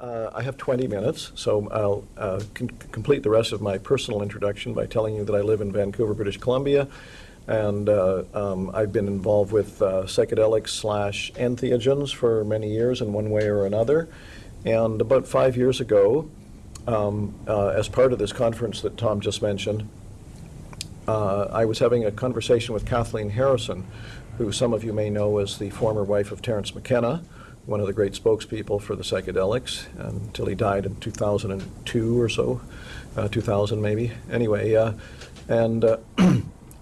uh, I have 20 minutes, so I'll uh, complete the rest of my personal introduction by telling you that I live in Vancouver, British Columbia, and uh, um, I've been involved with uh, psychedelics slash entheogens for many years in one way or another. And about five years ago, um, uh, as part of this conference that Tom just mentioned, uh, I was having a conversation with Kathleen Harrison, who some of you may know as the former wife of Terence McKenna, one of the great spokespeople for the psychedelics, until he died in 2002 or so, uh, 2000 maybe. Anyway, uh, and uh,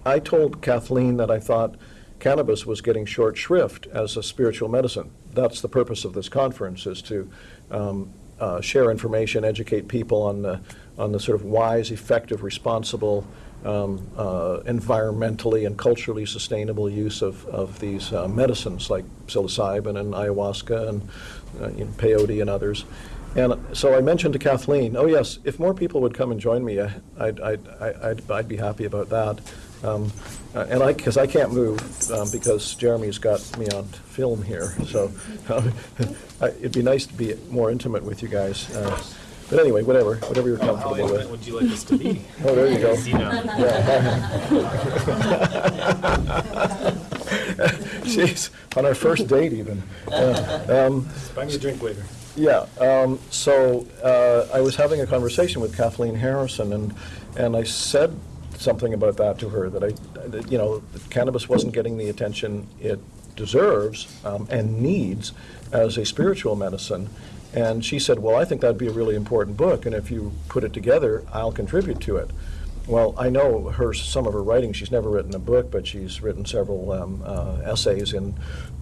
I told Kathleen that I thought cannabis was getting short shrift as a spiritual medicine. That's the purpose of this conference, is to um, uh, share information, educate people on the, on the sort of wise, effective, responsible, um, uh, environmentally and culturally sustainable use of, of these uh, medicines like psilocybin and ayahuasca and uh, you know, peyote and others. And so I mentioned to Kathleen, oh yes, if more people would come and join me, I- I'd, I'd, I'd, I'd be happy about that. Um, uh, and I, because I can't move, um, because Jeremy's got me on film here, so I- it'd be nice to be more intimate with you guys. But anyway, whatever, whatever you're How comfortable intimate with. would you like us to be? Oh, there you go. You know, Jeez, on our first date even. Uh, um, buy me a drink later. Yeah, um, so uh, I was having a conversation with Kathleen Harrison, and, and I said something about that to her, that I, that, you know, that cannabis wasn't getting the attention it deserves um, and needs as a spiritual medicine. And she said, well, I think that'd be a really important book, and if you put it together, I'll contribute to it. Well, I know her, some of her writing, she's never written a book, but she's written several um, uh, essays in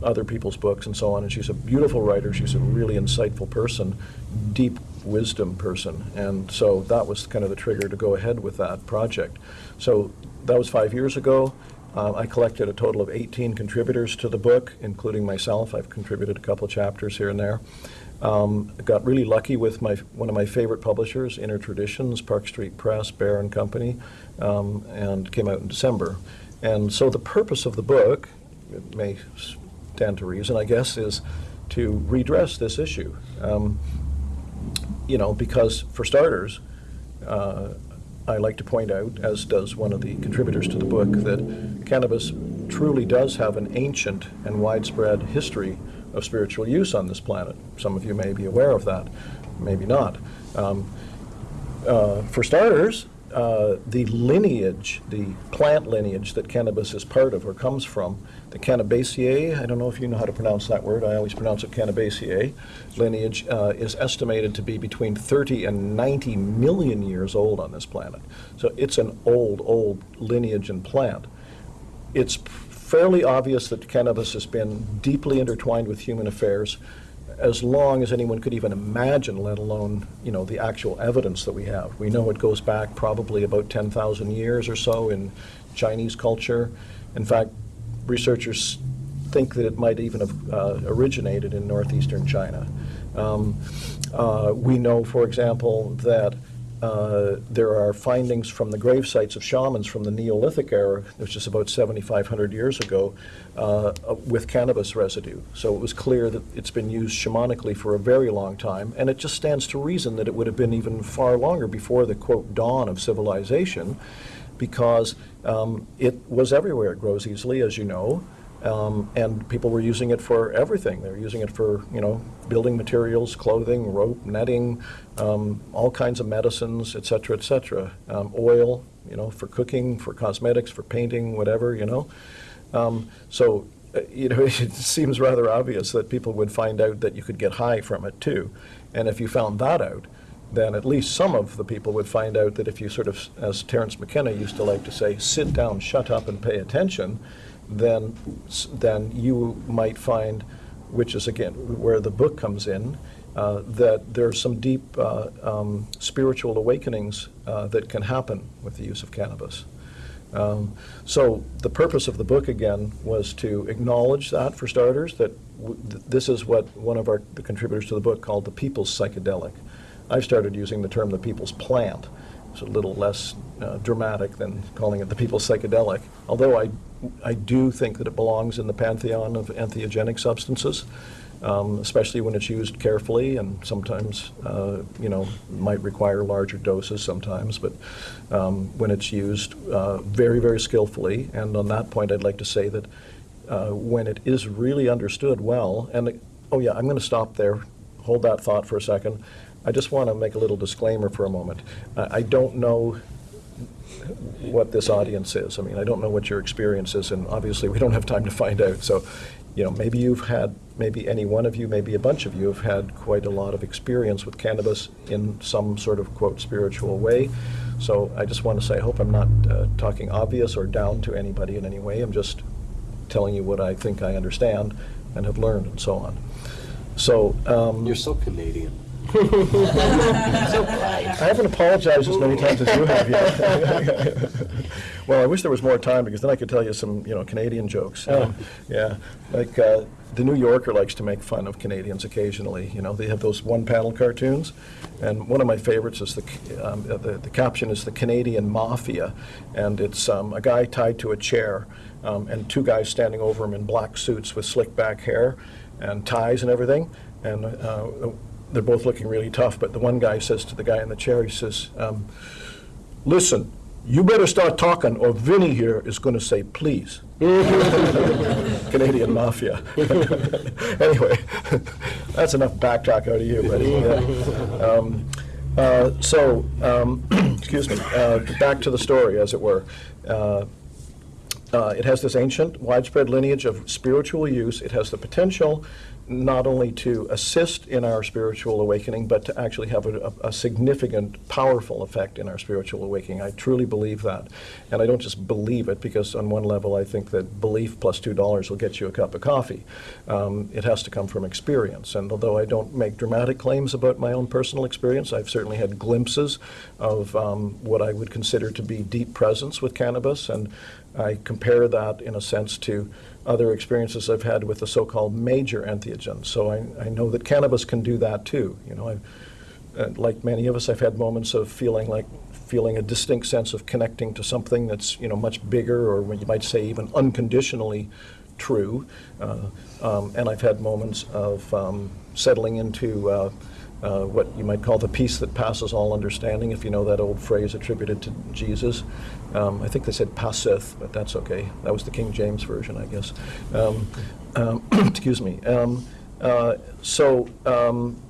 other people's books and so on, and she's a beautiful writer, she's a really insightful person, deep wisdom person, and so that was kind of the trigger to go ahead with that project. So that was five years ago. Uh, I collected a total of 18 contributors to the book, including myself. I've contributed a couple chapters here and there. Um, got really lucky with my one of my favorite publishers, Inner Traditions, Park Street Press, Bear and Company, um, and came out in December. And so the purpose of the book, it may stand to reason, I guess, is to redress this issue. Um, you know, because for starters, uh, I like to point out, as does one of the contributors to the book, that cannabis truly does have an ancient and widespread history of spiritual use on this planet. Some of you may be aware of that, maybe not. Um, uh, for starters, uh, the lineage, the plant lineage that cannabis is part of or comes from, the Cannabaceae, I don't know if you know how to pronounce that word, I always pronounce it Cannabaceae, lineage uh, is estimated to be between 30 and 90 million years old on this planet. So it's an old, old lineage and plant. It's fairly obvious that cannabis has been deeply intertwined with human affairs as long as anyone could even imagine, let alone, you know, the actual evidence that we have. We know it goes back probably about 10,000 years or so in Chinese culture. In fact, researchers think that it might even have uh, originated in northeastern China. Um, uh, we know, for example, that uh, there are findings from the grave sites of shamans from the Neolithic era, which is about 7,500 years ago, uh, with cannabis residue. So it was clear that it's been used shamanically for a very long time, and it just stands to reason that it would have been even far longer before the, quote, dawn of civilization, because um, it was everywhere. It grows easily, as you know. Um, and people were using it for everything. They were using it for, you know, building materials, clothing, rope, netting, um, all kinds of medicines, et cetera, et cetera. Um, oil, you know, for cooking, for cosmetics, for painting, whatever, you know. Um, so, uh, you know, it seems rather obvious that people would find out that you could get high from it too. And if you found that out, then at least some of the people would find out that if you sort of, as Terence McKenna used to like to say, sit down, shut up, and pay attention, then, then you might find, which is again where the book comes in, uh, that there are some deep uh, um, spiritual awakenings uh, that can happen with the use of cannabis. Um, so the purpose of the book again was to acknowledge that for starters, that th this is what one of our the contributors to the book called the people's psychedelic. I've started using the term the people's plant. It's a little less uh, dramatic than calling it the people's psychedelic, although I, I do think that it belongs in the pantheon of entheogenic substances. um, especially when it's used carefully and sometimes, uh, you know, might require larger doses sometimes, but um, when it's used uh, very, very skillfully. And on that point, I'd like to say that uh, when it is really understood well, and, oh yeah, I'm going to stop there, hold that thought for a second. I just want to make a little disclaimer for a moment. I I don't know what this audience is. I mean, I don't know what your experience is, and obviously, we don't have time to find out. So, you know, maybe you've had, maybe any one of you, maybe a bunch of you have had quite a lot of experience with cannabis in some sort of, quote, spiritual way. So I just want to say, I hope I'm not uh, talking obvious or down to anybody in any way. I'm just telling you what I think I understand and have learned and so on. So, um, You're so Canadian. I haven't apologized as many times as you have yet. well, I wish there was more time because then I could tell you some, you know, Canadian jokes. Um, yeah, like uh, the New Yorker likes to make fun of Canadians occasionally. You know, they have those one-panel cartoons, and one of my favorites is the um, uh, the, the caption is the Canadian Mafia, and it's um, a guy tied to a chair, um, and two guys standing over him in black suits with slick back hair and ties and everything, and. Uh, they're both looking really tough, but the one guy says to the guy in the chair, he says, um, listen, you better start talking or Vinny here is going to say please. Canadian Mafia. anyway, that's enough backtalk out of you, buddy. Yeah. Um, uh, so, um, excuse me, uh, back to the story, as it were. Uh, uh, it has this ancient, widespread lineage of spiritual use. It has the potential not only to assist in our spiritual awakening, but to actually have a, a, significant, powerful effect in our spiritual awakening. I truly believe that. And I don't just believe it because, on one level, I think that belief plus $2 will get you a cup of coffee. Um, it has to come from experience. And although I don't make dramatic claims about my own personal experience, I've certainly had glimpses of um, what I would consider to be deep presence with cannabis. And I compare that, in a sense, to other experiences I've had with the so-called major entheogens. So I, I know that cannabis can do that too. You know, uh, like many of us, I've had moments of feeling like feeling a distinct sense of connecting to something that's you know much bigger, or you might say even unconditionally true. Uh, um, and I've had moments of um, settling into uh, uh, what you might call the peace that passes all understanding, if you know that old phrase attributed to Jesus. Um, I think they said passeth, but that's okay. That was the King James version, I guess. Um, um, excuse me. Um, uh, so um,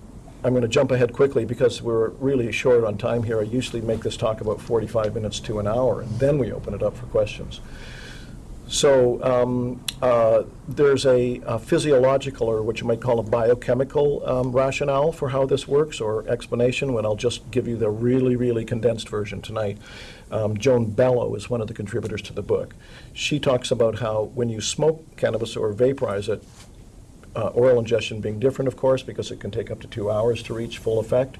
I'm going to jump ahead quickly because we're really short on time here. I usually make this talk about 45 minutes to an hour, and then we open it up for questions. So um, uh, there's a, a, physiological, or what you might call a biochemical um, rationale for how this works, or explanation, when I'll just give you the really, really condensed version tonight. Um, Joan Bello is one of the contributors to the book. She talks about how when you smoke cannabis or vaporize it, uh, oral ingestion being different, of course, because it can take up to two hours to reach full effect.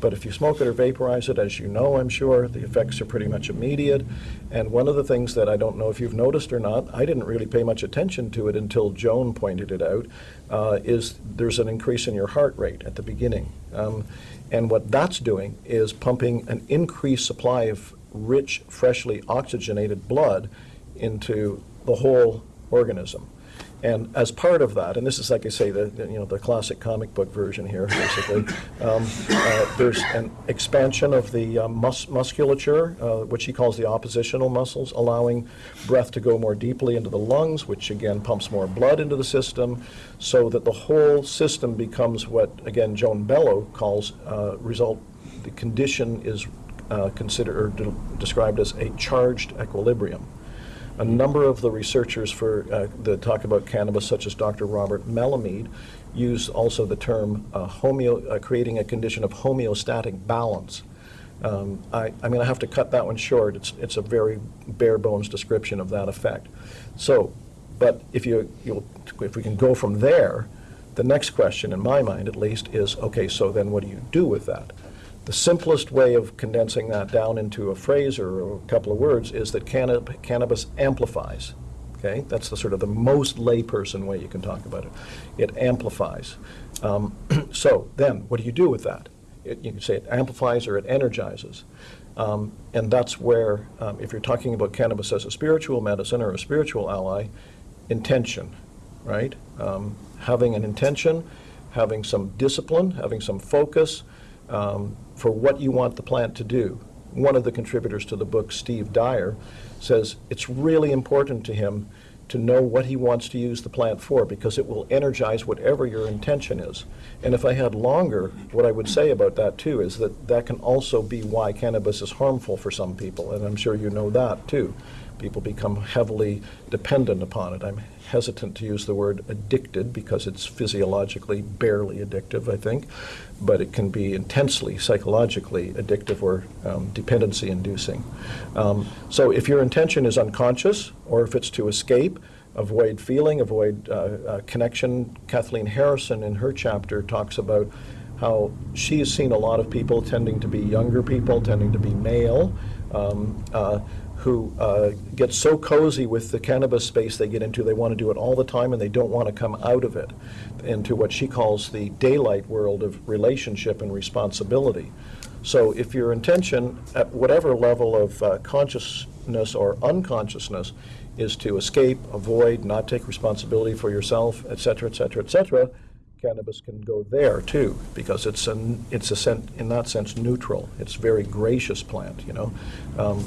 But if you smoke it or vaporize it, as you know, I'm sure, the effects are pretty much immediate. And one of the things that I don't know if you've noticed or not, I didn't really pay much attention to it until Joan pointed it out, uh, is there's an increase in your heart rate at the beginning. Um, and what that's doing is pumping an increased supply of rich, freshly oxygenated blood into the whole organism. And as part of that, and this is like I say, the, you know the classic comic book version here, basically. um, uh, there's an expansion of the uh, mus musculature, uh, which he calls the oppositional muscles, allowing breath to go more deeply into the lungs, which again pumps more blood into the system, so that the whole system becomes what again Joan Bello calls uh, result. The condition is uh, considered or de described as a charged equilibrium. A number of the researchers for uh, talk about cannabis, such as Dr. Robert Melamede, use also the term uh, homeo, uh, creating a condition of homeostatic balance. Um, I, am going to have to cut that one short. It's, it's a very bare bones description of that effect. So, but if you if we can go from there, the next question, in my mind at least, is okay. So then, what do you do with that? The simplest way of condensing that down into a phrase or a couple of words is that cannab cannabis amplifies. Okay, that's the sort of the most layperson way you can talk about it. It amplifies. Um, so then, what do you do with that? It, you can say it amplifies or it energizes. Um, and that's where, um, if you're talking about cannabis as a spiritual medicine or a spiritual ally, intention, right? Um, having an intention, having some discipline, having some focus um, for what you want the plant to do. One of the contributors to the book, Steve Dyer, says it's really important to him to know what he wants to use the plant for because it will energize whatever your intention is. And if I had longer, what I would say about that too is that that can also be why cannabis is harmful for some people, and I'm sure you know that too. People become heavily dependent upon it. I'm hesitant to use the word addicted because it's physiologically barely addictive, I think, but it can be intensely psychologically addictive or um, dependency inducing. Um, so if your intention is unconscious or if it's to escape, avoid feeling, avoid uh, uh, connection, Kathleen Harrison in her chapter talks about how she has seen a lot of people tending to be younger people, tending to be male, um, uh, who uh, get so cozy with the cannabis space they get into, they want to do it all the time and they don't want to come out of it into what she calls the daylight world of relationship and responsibility. So if your intention at whatever level of uh, consciousness or unconsciousness is to escape, avoid, not take responsibility for yourself, et cetera, et cetera, et cetera, cannabis can go there too, because it's an it's a sen- in that sense neutral. It's a very gracious plant, you know. Um,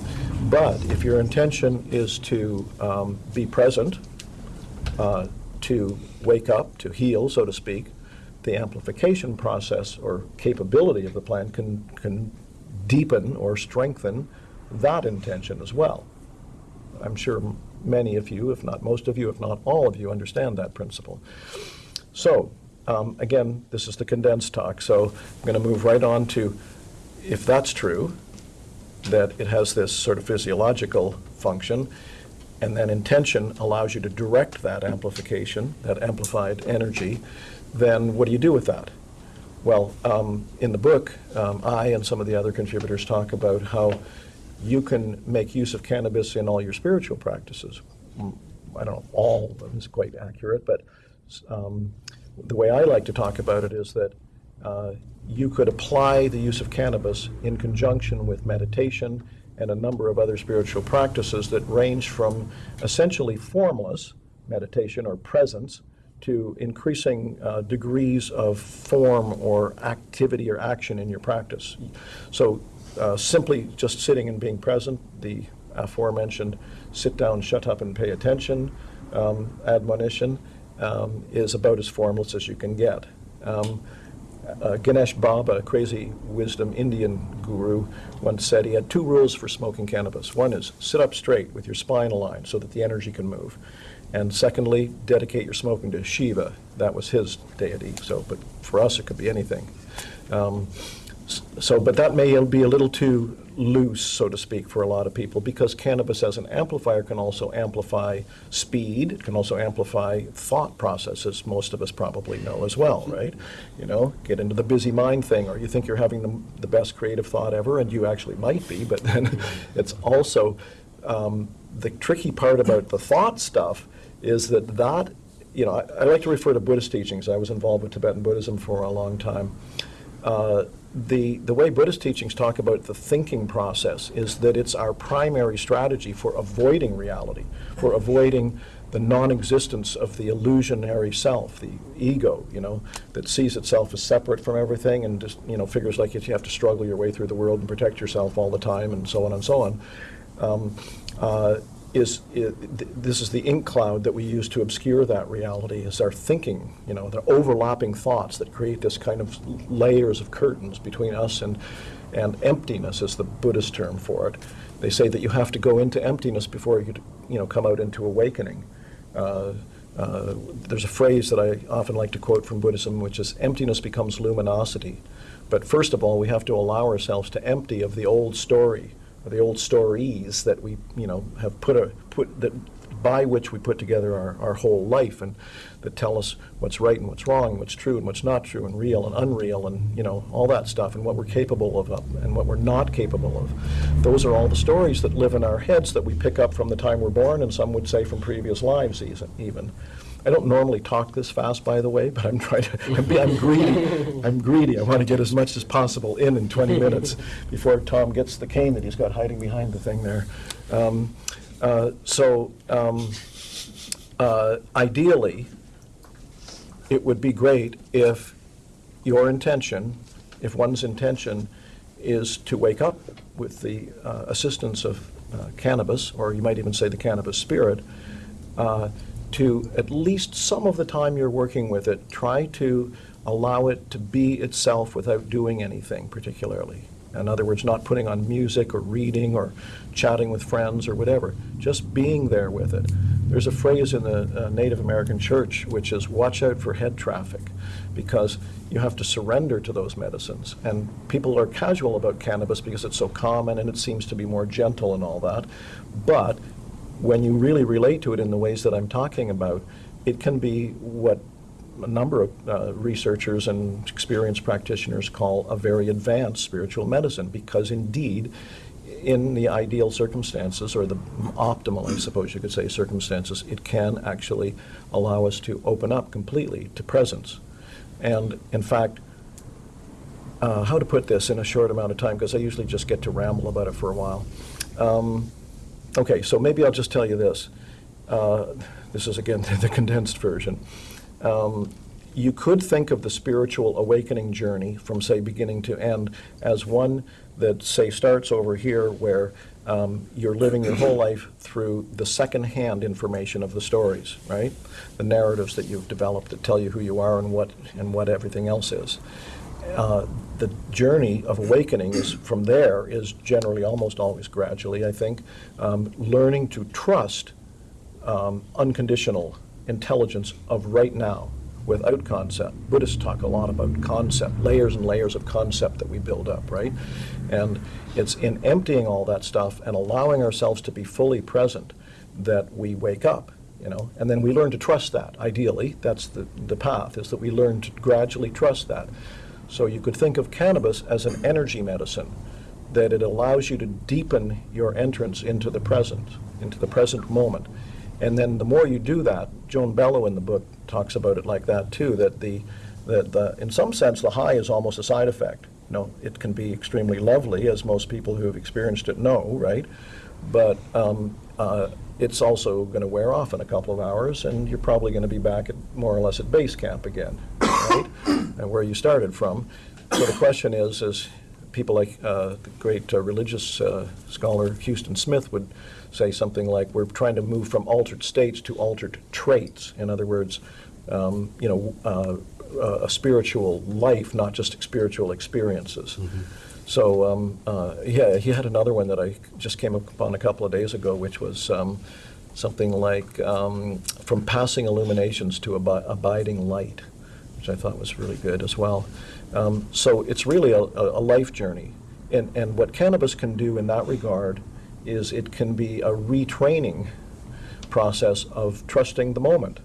but if your intention is to um, be present, uh, to wake up, to heal, so to speak, the amplification process or capability of the plant can can deepen or strengthen that intention as well. I'm sure many of you, if not most of you, if not all of you, understand that principle. So um, again, this is the condensed talk, so I'm going to move right on to, if that's true, that it has this sort of physiological function, and then intention allows you to direct that amplification, that amplified energy, then what do you do with that? Well, um, in the book, um, I and some of the other contributors talk about how you can make use of cannabis in all your spiritual practices. Mm, I don't know, all of them is quite accurate, but um, the way I like to talk about it is that uh, you could apply the use of cannabis in conjunction with meditation and a number of other spiritual practices that range from essentially formless meditation or presence to increasing uh, degrees of form or activity or action in your practice. So uh, simply just sitting and being present, the aforementioned sit down, shut up, and pay attention um, admonition, um, is about as formless as you can get. Um, uh, Ganesh Baba, a crazy wisdom Indian guru, once said he had two rules for smoking cannabis. One is sit up straight with your spine aligned so that the energy can move. And secondly, dedicate your smoking to Shiva. That was his deity. So, but for us, it could be anything. Um, so, but that may be a little too loose, so to speak, for a lot of people because cannabis as an amplifier can also amplify speed. It can also amplify thought processes, most of us probably know as well, right? You know, get into the busy mind thing, or you think you're having the, the best creative thought ever, and you actually might be, but then it's also um, the tricky part about the thought stuff is that that, you know, I, I like to refer to Buddhist teachings. I was involved with Tibetan Buddhism for a long time. Uh, the, the way Buddhist teachings talk about the thinking process is that it's our primary strategy for avoiding reality, for avoiding the non-existence of the illusionary self, the ego, you know, that sees itself as separate from everything and just, you know, figures like you have to struggle your way through the world and protect yourself all the time and so on and so on. Um, uh, is, is, this is the ink cloud that we use to obscure that reality is our thinking, you know, the overlapping thoughts that create this kind of layers of curtains between us and, and emptiness is the Buddhist term for it. They say that you have to go into emptiness before you, you know, come out into awakening. Uh, uh, there's a phrase that I often like to quote from Buddhism, which is emptiness becomes luminosity. But first of all, we have to allow ourselves to empty of the old story the old stories that we, you know, have put a put that by which we put together our, our whole life and that tell us what's right and what's wrong, what's true and what's not true, and real and unreal, and you know all that stuff, and what we're capable of uh, and what we're not capable of. Those are all the stories that live in our heads that we pick up from the time we're born, and some would say from previous lives even. I don't normally talk this fast, by the way, but I'm trying to, I'm, I'm greedy. I'm greedy. I want to get as much as possible in in 20 minutes before Tom gets the cane that he's got hiding behind the thing there. Um, uh, so um, uh, ideally, it would be great if your intention, if one's intention is to wake up with the uh, assistance of uh, cannabis, or you might even say the cannabis spirit, uh, to at least some of the time you're working with it, try to allow it to be itself without doing anything particularly. In other words, not putting on music or reading or chatting with friends or whatever, just being there with it. There's a phrase in the uh, Native American church which is watch out for head traffic because you have to surrender to those medicines. And people are casual about cannabis because it's so common and it seems to be more gentle and all that. But when you really relate to it in the ways that I'm talking about, it can be what a number of uh, researchers and experienced practitioners call a very advanced spiritual medicine because indeed in the ideal circumstances or the optimal I suppose you could say circumstances it can actually allow us to open up completely to presence. And in fact uh, how to put this in a short amount of time because I usually just get to ramble about it for a while. Um, okay so maybe I'll just tell you this uh, this is again the condensed version um, you could think of the spiritual awakening journey from, say, beginning to end as one that, say, starts over here where um, you're living your whole life through the second-hand information of the stories, right? The narratives that you've developed that tell you who you are and what and what everything else is. Uh, the journey of awakening is from there is generally almost always gradually, I think, um, learning to trust um, unconditional intelligence of right now without concept. Buddhists talk a lot about concept, layers and layers of concept that we build up, right? And it's in emptying all that stuff and allowing ourselves to be fully present that we wake up, you know, and then we learn to trust that, ideally. That's the, the path, is that we learn to gradually trust that. So you could think of cannabis as an energy medicine, that it allows you to deepen your entrance into the present, into the present moment. And then the more you do that, Joan Bello in the book talks about it like that too, that the, that the, in some sense the high is almost a side effect. You know, it can be extremely lovely, as most people who have experienced it know, right? But um, uh, it's also going to wear off in a couple of hours, and you're probably going to be back at more or less at base camp again, right? and where you started from. So the question is, is people like uh, the great uh, religious uh, scholar Huston Smith would say something like, we're trying to move from altered states to altered traits. In other words, um, you know, uh, uh, a spiritual life, not just spiritual experiences. Mm -hmm. So, um, uh, yeah, he had another one that I just came upon a couple of days ago, which was um, something like um, from passing illuminations to ab abiding light, which I thought was really good as well. Um, so it's really a, a life journey. And, and what cannabis can do in that regard is it can be a retraining process of trusting the moment.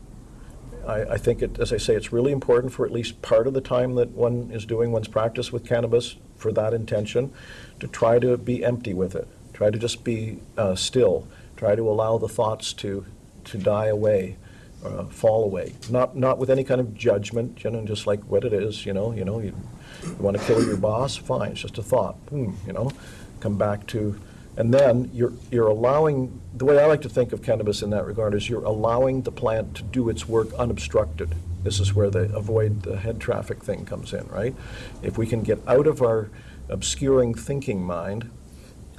I, I, think, it, as I say, it's really important for at least part of the time that one is doing one's practice with cannabis for that intention to try to be empty with it. Try to just be uh, still. Try to allow the thoughts to, to die away, uh, fall away. Not, not with any kind of judgment, you know, just like what it is, you know, you know, you, you want to kill your boss, fine, it's just a thought, hmm, you know. Come back to and then you're, you're allowing, the way I like to think of cannabis in that regard is you're allowing the plant to do its work unobstructed. This is where the avoid the head traffic thing comes in, right? If we can get out of our obscuring thinking mind,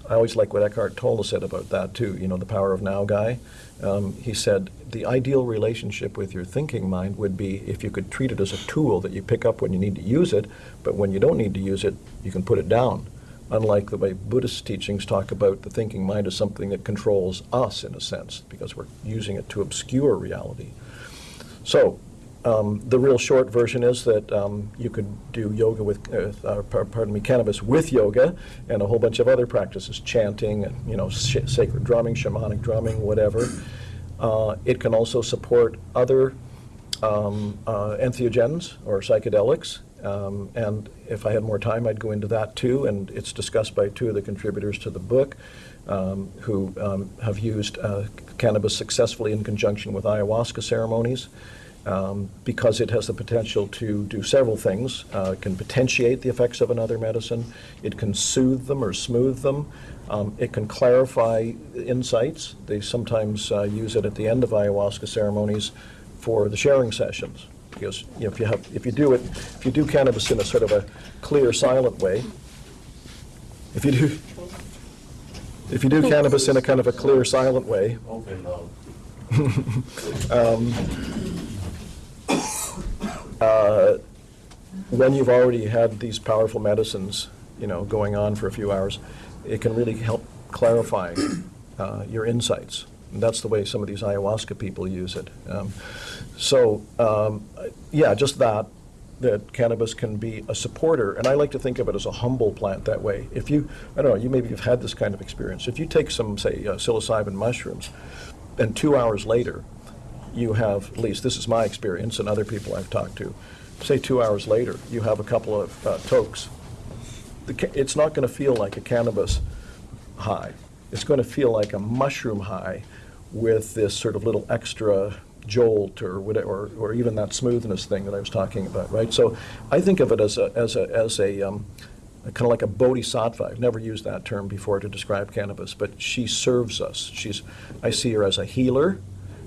I always like what Eckhart Tolle said about that too, you know, the power of now guy. Um, he said, the ideal relationship with your thinking mind would be if you could treat it as a tool that you pick up when you need to use it, but when you don't need to use it, you can put it down unlike the way Buddhist teachings talk about the thinking mind as something that controls us in a sense, because we're using it to obscure reality. So um, the real short version is that um, you could do yoga with, uh, uh, pardon me, cannabis with yoga and a whole bunch of other practices, chanting and you know sacred drumming, shamanic drumming, whatever. Uh, it can also support other um, uh, entheogens or psychedelics um, and if I had more time, I'd go into that too. And it's discussed by two of the contributors to the book um, who um, have used uh, cannabis successfully in conjunction with ayahuasca ceremonies um, because it has the potential to do several things. Uh, it can potentiate the effects of another medicine. It can soothe them or smooth them. Um, it can clarify insights. They sometimes uh, use it at the end of ayahuasca ceremonies for the sharing sessions because, you know, if you have, if you do it, if you do cannabis in a sort of a clear, silent way, if you do, if you do cannabis in a kind of a clear, silent way, though. uh, when you've already had these powerful medicines, you know, going on for a few hours, it can really help clarify uh, your insights. And that's the way some of these ayahuasca people use it. Um, so, um, yeah, just that, that cannabis can be a supporter, and I like to think of it as a humble plant that way. If you, I don't know, you maybe have had this kind of experience. If you take some, say, uh, psilocybin mushrooms, and two hours later, you have, at least this is my experience and other people I've talked to, say two hours later, you have a couple of uh, tokes. It's not going to feel like a cannabis high. It's going to feel like a mushroom high with this sort of little extra jolt or whatever, or, or even that smoothness thing that I was talking about, right? So I think of it as a, as a, as a, um, kind of like a bodhisattva. I've never used that term before to describe cannabis, but she serves us. She's, I see her as a healer.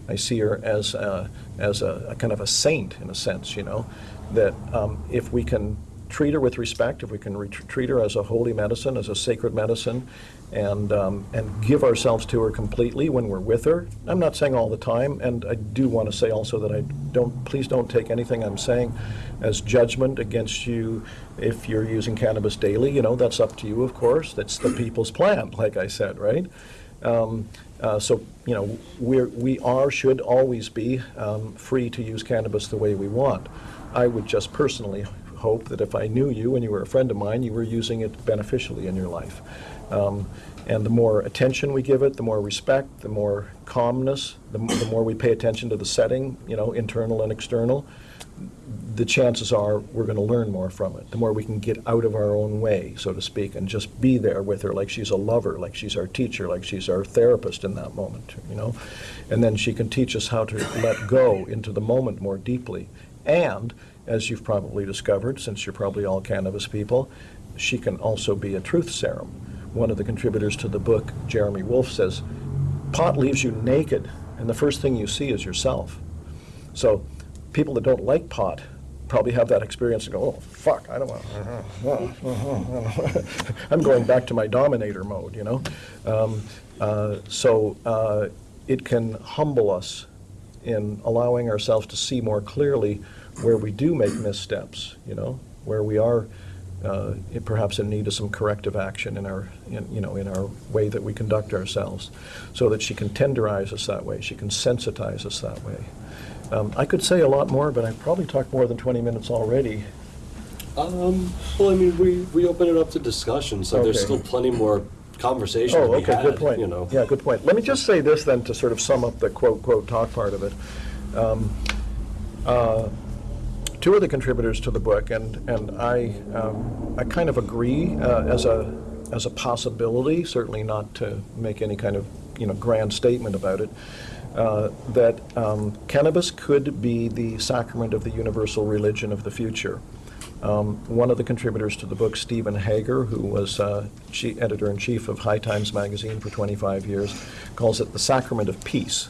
I see her as a, as a, a kind of a saint in a sense, you know, that um, if we can treat her with respect, if we can re- treat her as a holy medicine, as a sacred medicine, and um, and give ourselves to her completely when we're with her. I'm not saying all the time, and I do want to say also that I don't. Please don't take anything I'm saying as judgment against you if you're using cannabis daily. You know, that's up to you, of course. That's the people's plan, like I said, right? Um, uh, so, you know, we're, we are, should always be um, free to use cannabis the way we want. I would just personally hope that if I knew you and you were a friend of mine, you were using it beneficially in your life. Um, and the more attention we give it, the more respect, the more calmness, the, the more we pay attention to the setting, you know, internal and external, the chances are we're going to learn more from it. The more we can get out of our own way, so to speak, and just be there with her like she's a lover, like she's our teacher, like she's our therapist in that moment, you know. And then she can teach us how to let go into the moment more deeply. And, as you've probably discovered, since you're probably all cannabis people, she can also be a truth serum. One of the contributors to the book, Jeremy Wolf, says, pot leaves you naked, and the first thing you see is yourself. So people that don't like pot probably have that experience and go, oh, fuck, I don't want, to. I'm going back to my dominator mode, you know? Um, uh, So uh, it can humble us in allowing ourselves to see more clearly where we do make missteps, you know, where we are uh, perhaps in need of some corrective action in our, in, you know, in our way that we conduct ourselves, so that she can tenderize us that way, she can sensitize us that way. Um, I could say a lot more, but I've probably talked more than 20 minutes already. Um, well, I mean, we, we open it up to discussion, so there's still plenty more conversation to Oh, be okay, had, good point. you know. Yeah, good point. Let me just say this then, to sort of sum up the quote, quote, talk part of it. Um, uh, Two of the contributors to the book, and, and I, um, I kind of agree uh, as a, as a possibility, certainly not to make any kind of, you know, grand statement about it, uh, that um, cannabis could be the sacrament of the universal religion of the future. Um, One of the contributors to the book, Steven Hager, who was uh, editor-in-chief of High Times Magazine for 25 years, calls it the sacrament of peace.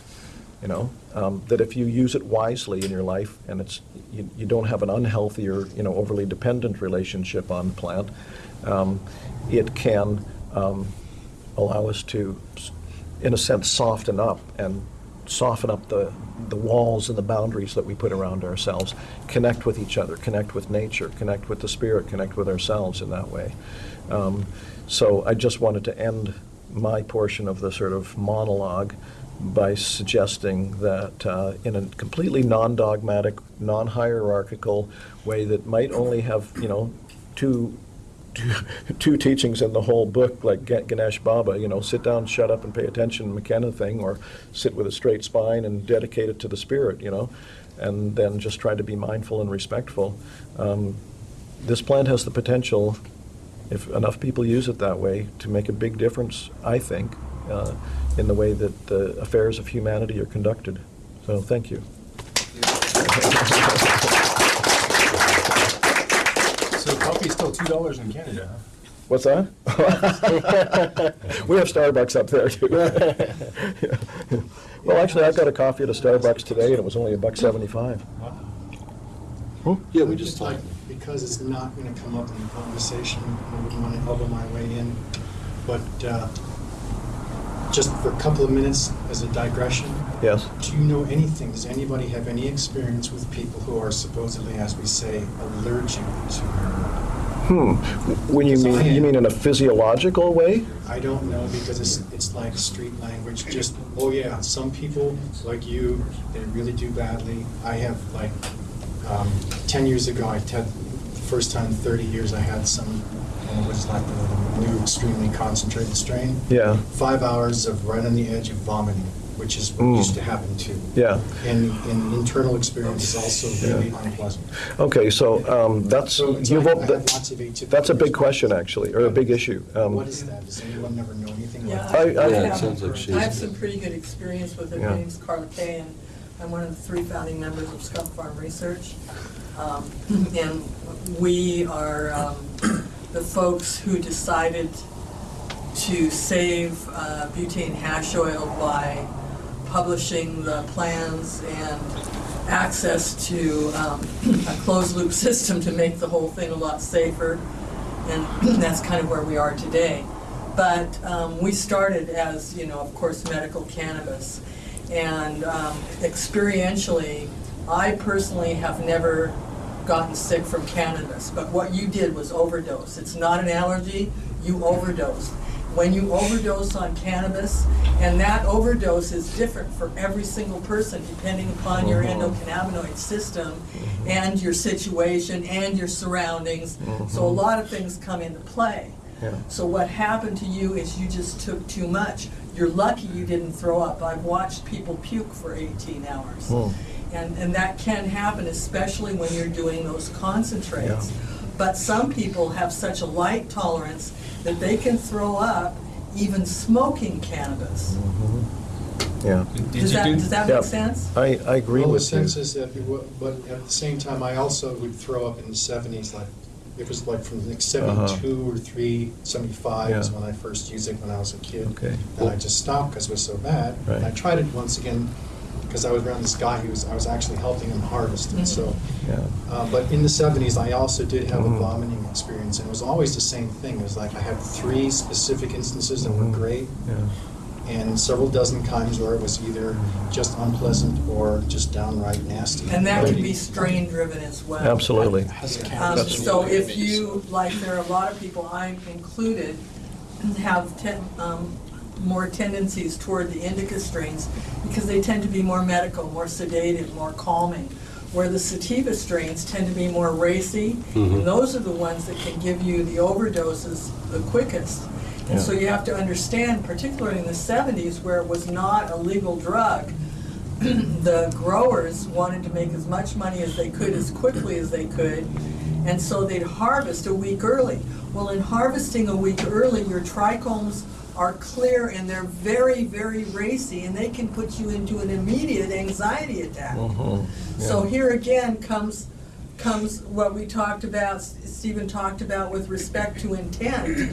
You know, um, that if you use it wisely in your life, and it's you, you don't have an unhealthy or you know overly dependent relationship on the plant, um, it can um, allow us to, in a sense, soften up and soften up the, the walls and the boundaries that we put around ourselves, connect with each other, connect with nature, connect with the spirit, connect with ourselves in that way. Um, so I just wanted to end my portion of the sort of monologue by suggesting that uh, in a completely non-dogmatic, non-hierarchical way that might only have, you know, two two, two teachings in the whole book, like Ganesh Baba, you know, sit down, shut up, and pay attention, McKenna thing, or sit with a straight spine and dedicate it to the spirit, you know, and then just try to be mindful and respectful. Um, this plant has the potential, if enough people use it that way, to make a big difference, I think, uh, in the way that the affairs of humanity are conducted. So, thank you. So coffee's still two dollars in Canada, huh? What's that? We have Starbucks up there, too. Well, actually, I got a coffee at a Starbucks today, and it was only a buck seventy-five. Yeah, we just like, because it's not gonna come up in the conversation, I wouldn't wanna elbow my way in, but, uh, just for a couple of minutes as a digression, Yes? do you know anything, does anybody have any experience with people who are supposedly, as we say, allergic to marijuana? Hmm. When you mean, you mean in a physiological way? I don't know because it's, it's like street language, just, oh yeah, some people like you, they really do badly. I have like, um, ten years ago, I had, first time in thirty years, I had some, and it was like the new extremely concentrated strain. Yeah, Five hours of right on the edge of vomiting, which is what Mm. used to happen too. yeah. And, and internal experience is also really unpleasant. Okay, so um, that's, So you've, like op- I have lots of that's a big question, actually, or a big issue. Um, What is that? Does anyone ever know anything Yeah, about I- that? I- Yeah, it have- sounds like she's. I have some pretty good experience with it. Yeah. My name's Carla Kay, and I'm one of the three founding members of Skunk Pharm Research. Um, And we are um, the folks who decided to save uh, butane hash oil by publishing the plans and access to um, a closed-loop system to make the whole thing a lot safer. And that's kind of where we are today. But um, we started as, you know, of course, medical cannabis. And um, experientially, I personally have never gotten sick from cannabis. But what you did was overdose. It's not an allergy, you overdosed. When you overdose on cannabis, and that overdose is different for every single person depending upon your mm-hmm. endocannabinoid system mm-hmm. and your situation and your surroundings. So a mm-hmm. lot of things come into play. Yeah. So what happened to you is you just took too much. You're lucky you didn't throw up. I've watched people puke for 18 hours. Hmm. And, and that can happen, especially when you're doing those concentrates. Yeah. But some people have such a light tolerance that they can throw up even smoking cannabis. Yeah, Did Does that, do- does that Yeah. make sense? I, I agree Well, the with you. sense is that, it wa- but at the same time, I also would throw up in the seventies, like, it was like from like seventy-two or three, seventy-five was Uh-huh. Yeah. when I first used it when I was a kid. Okay. And I just stopped because it was so bad. Right. And I tried it once again, because I was around this guy who was, I was actually helping him harvest, and so. Yeah, Uh, but in the seventies, I also did have Mhm. a vomiting experience, and it was always the same thing. It was like I had three specific instances that were Mhm. great, yeah. and several dozen times where it was either just unpleasant or just downright nasty. And that can be strain driven as well. Absolutely. Has Um, So if you, like, there are a lot of people, I'm included, have ten, um, more tendencies toward the indica strains because they tend to be more medical, more sedative, more calming. Where the sativa strains tend to be more racy, Mhm. and those are the ones that can give you the overdoses the quickest. And so you have to understand, particularly in the seventies where it was not a legal drug, the growers wanted to make as much money as they could as quickly as they could, and so they'd harvest a week early. Well, in harvesting a week early, your trichomes are clear and they're very, very racy, and they can put you into an immediate anxiety attack. Mhm, So here again comes, comes what we talked about, Stephen talked about with respect to intent.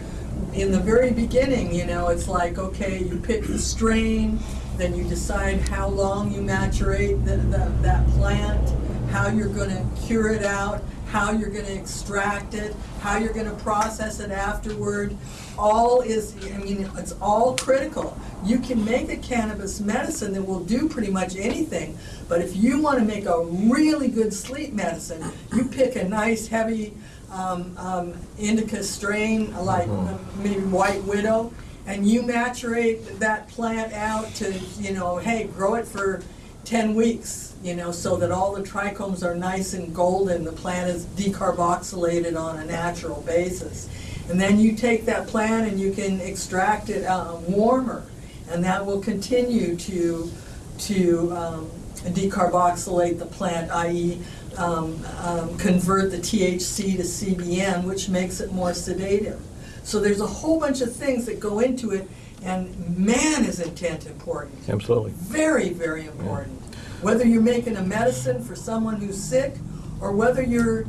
In the very beginning, you know, it's like, okay, you pick the strain, then you decide how long you maturate the, the, that plant, how you're gonna cure it out, how you're gonna extract it, how you're gonna process it afterward. All is, I mean, it's all critical. You can make a cannabis medicine that will do pretty much anything, but if you wanna make a really good sleep medicine, you pick a nice heavy, um, um, indica strain, like uh, maybe White Widow, and you maturate that plant out to, you know, hey, grow it for ten weeks, you know, so that all the trichomes are nice and golden, the plant is decarboxylated on a natural basis. And then you take that plant and you can extract it uh, warmer, and that will continue to, to um, decarboxylate the plant, i.e., um, um, convert the THC to CBN, which makes it more sedative. So there's a whole bunch of things that go into it, and man, is intent important. Absolutely. Very, very important. Whether you're making a medicine for someone who's sick, or whether you're,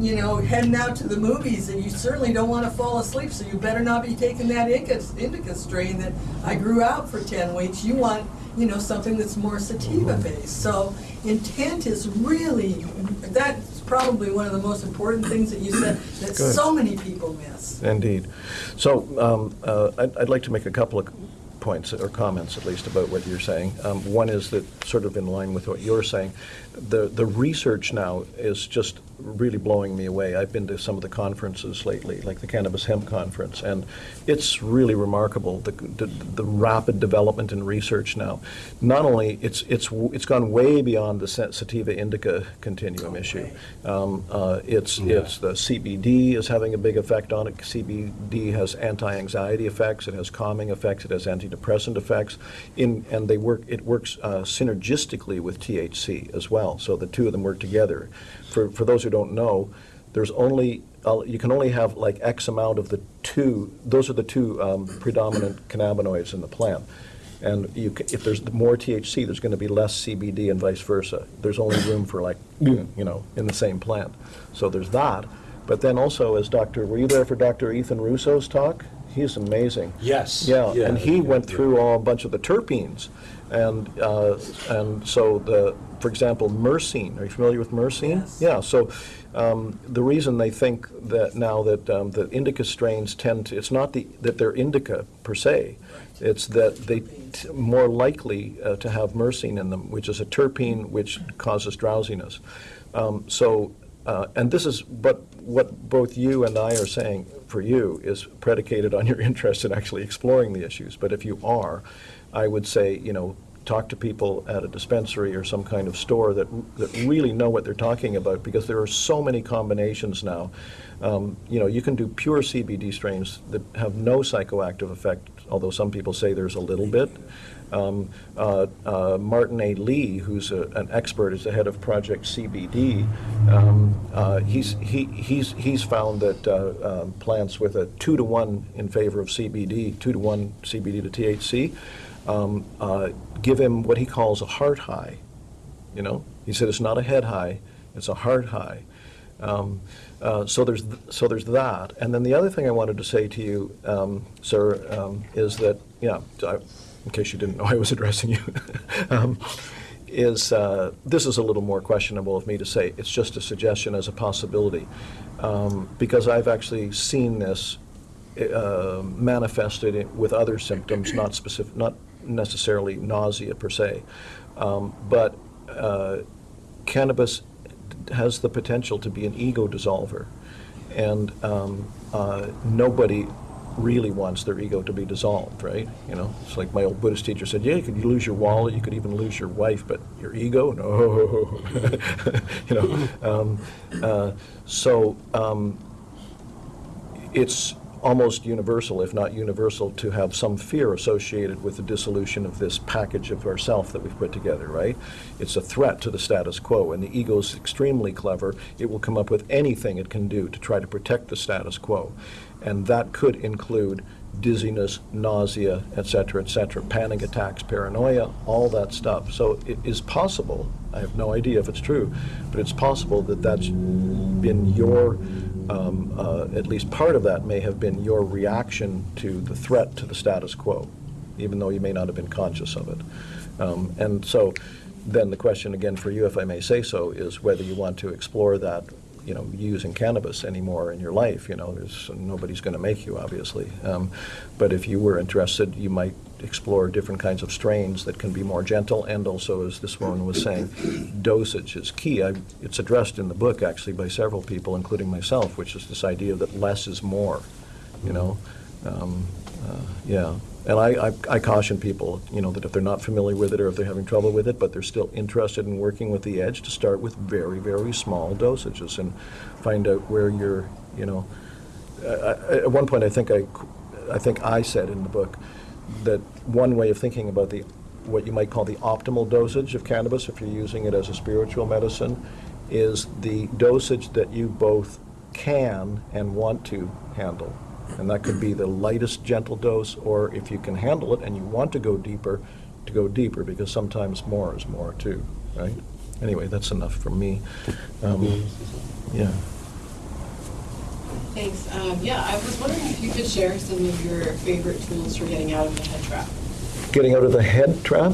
you know, heading out to the movies and you certainly don't want to fall asleep, so you better not be taking that indica, indica strain that I grew out for ten weeks. You want, you know, something that's more sativa based. So intent is really, that's probably one of the most important things that you said that Good. so many people miss. Indeed. So um, uh, I'd I'd like to make a couple of points, or comments at least, about what you're saying. Um, One is that, sort of in line with what you're saying, the the research now is just really blowing me away. I've been to some of the conferences lately, like the Cannabis Hemp Conference, and it's really remarkable, the the the rapid development in research now. Not only, it's it's it's gone way beyond the sa- sativa indica continuum issue. Um, uh, It's, it's, the CBD is having a big effect on it. CBD has anti-anxiety effects, it has calming effects, it has antidepressant effects, in, and they work, it works uh, synergistically with THC as well, so the two of them work together. For, for those who don't know, there's only, uh, you can only have like X amount of the two, those are the two um, predominant cannabinoids in the plant. And you, ca- if there's more THC, there's going to be less CBD and vice versa. There's only room for like, you know, in the same plant. So there's that. But then also, as Dr., were you there for Dr. Ethan Russo's talk? He's amazing. Yes. Yeah, Yeah, and he went through all, a bunch of the terpenes. And, uh, and so the, for example, myrcene, are you familiar with myrcene? Yes. Yeah, so um, the reason they think that now that um, the indica strains tend to, it's not the, that they're indica per se, right. it's that they t- more likely uh, to have myrcene in them, which is a terpene which causes drowsiness. Um, So, uh, and this is, but what both you and I are saying for you is predicated on your interest in actually exploring the issues. But if you are, I would say, you know, talk to people at a dispensary or some kind of store that, that really know what they're talking about, because there are so many combinations now. Um, You know, you can do pure CBD strains that have no psychoactive effect, although some people say there's a little bit. Um, uh, uh, Martin A. Lee, who's a- an expert, is the head of Project CBD. um, uh, He's, he- he's, he's found that uh, um, plants with a two to one in favor of CBD, two to one CBD to THC, um, uh, give him what he calls a heart high. You know, he said it's not a head high, it's a heart high. Um, uh, so there's so there's that, and then the other thing I wanted to say to you, um, sir, um, is that yeah, I, in case you didn't know I was addressing you, um, is uh, this is a little more questionable of me to say. It's just a suggestion as a possibility, um, because I've actually seen this uh, manifested with other symptoms, not specific, not necessarily nausea per se, um, but uh, cannabis has the potential to be an ego dissolver, and um, uh, nobody really wants their ego to be dissolved, right? You know, it's like my old Buddhist teacher said, yeah, you could lose your wallet, you could even lose your wife, but your ego, no. you know, um, uh, so um, it's almost universal, if not universal, to have some fear associated with the dissolution of this package of ourself that we've put together, right? It's a threat to the status quo, and the ego's extremely clever. It will come up with anything it can do to try to protect the status quo. And that could include dizziness, nausea, et cetera, et cetera, panic attacks, paranoia, all that stuff. So it is possible, I have no idea if it's true, but it's possible that that's been your, um, uh, at least part of that may have been your reaction to the threat to the status quo, even though you may not have been conscious of it. Um, And so then the question again for you, if I may say so, is whether you want to explore that, you know, using cannabis anymore in your life. You know, there's, nobody's going to make you, obviously. Um, But if you were interested, you might explore different kinds of strains that can be more gentle, and also, as this woman was saying, dosage is key. I- It's addressed in the book, actually, by several people, including myself, which is this idea that less is more, you know? Um, uh, Yeah, and I, I- I caution people, you know, that if they're not familiar with it or if they're having trouble with it, but they're still interested in working with the edge, to start with very, very small dosages and find out where you're, you know, I- at one point, I think I, I think I said in the book that one way of thinking about the, what you might call the optimal dosage of cannabis, if you're using it as a spiritual medicine, is the dosage that you both can and want to handle. And that could be the lightest gentle dose, or if you can handle it and you want to go deeper, to go deeper, because sometimes more is more too, right? Anyway, that's enough for me. Um, Yeah. Thanks. Um, yeah, I was wondering if you could share some of your favorite tools for getting out of the head trap. Getting out of the head trap?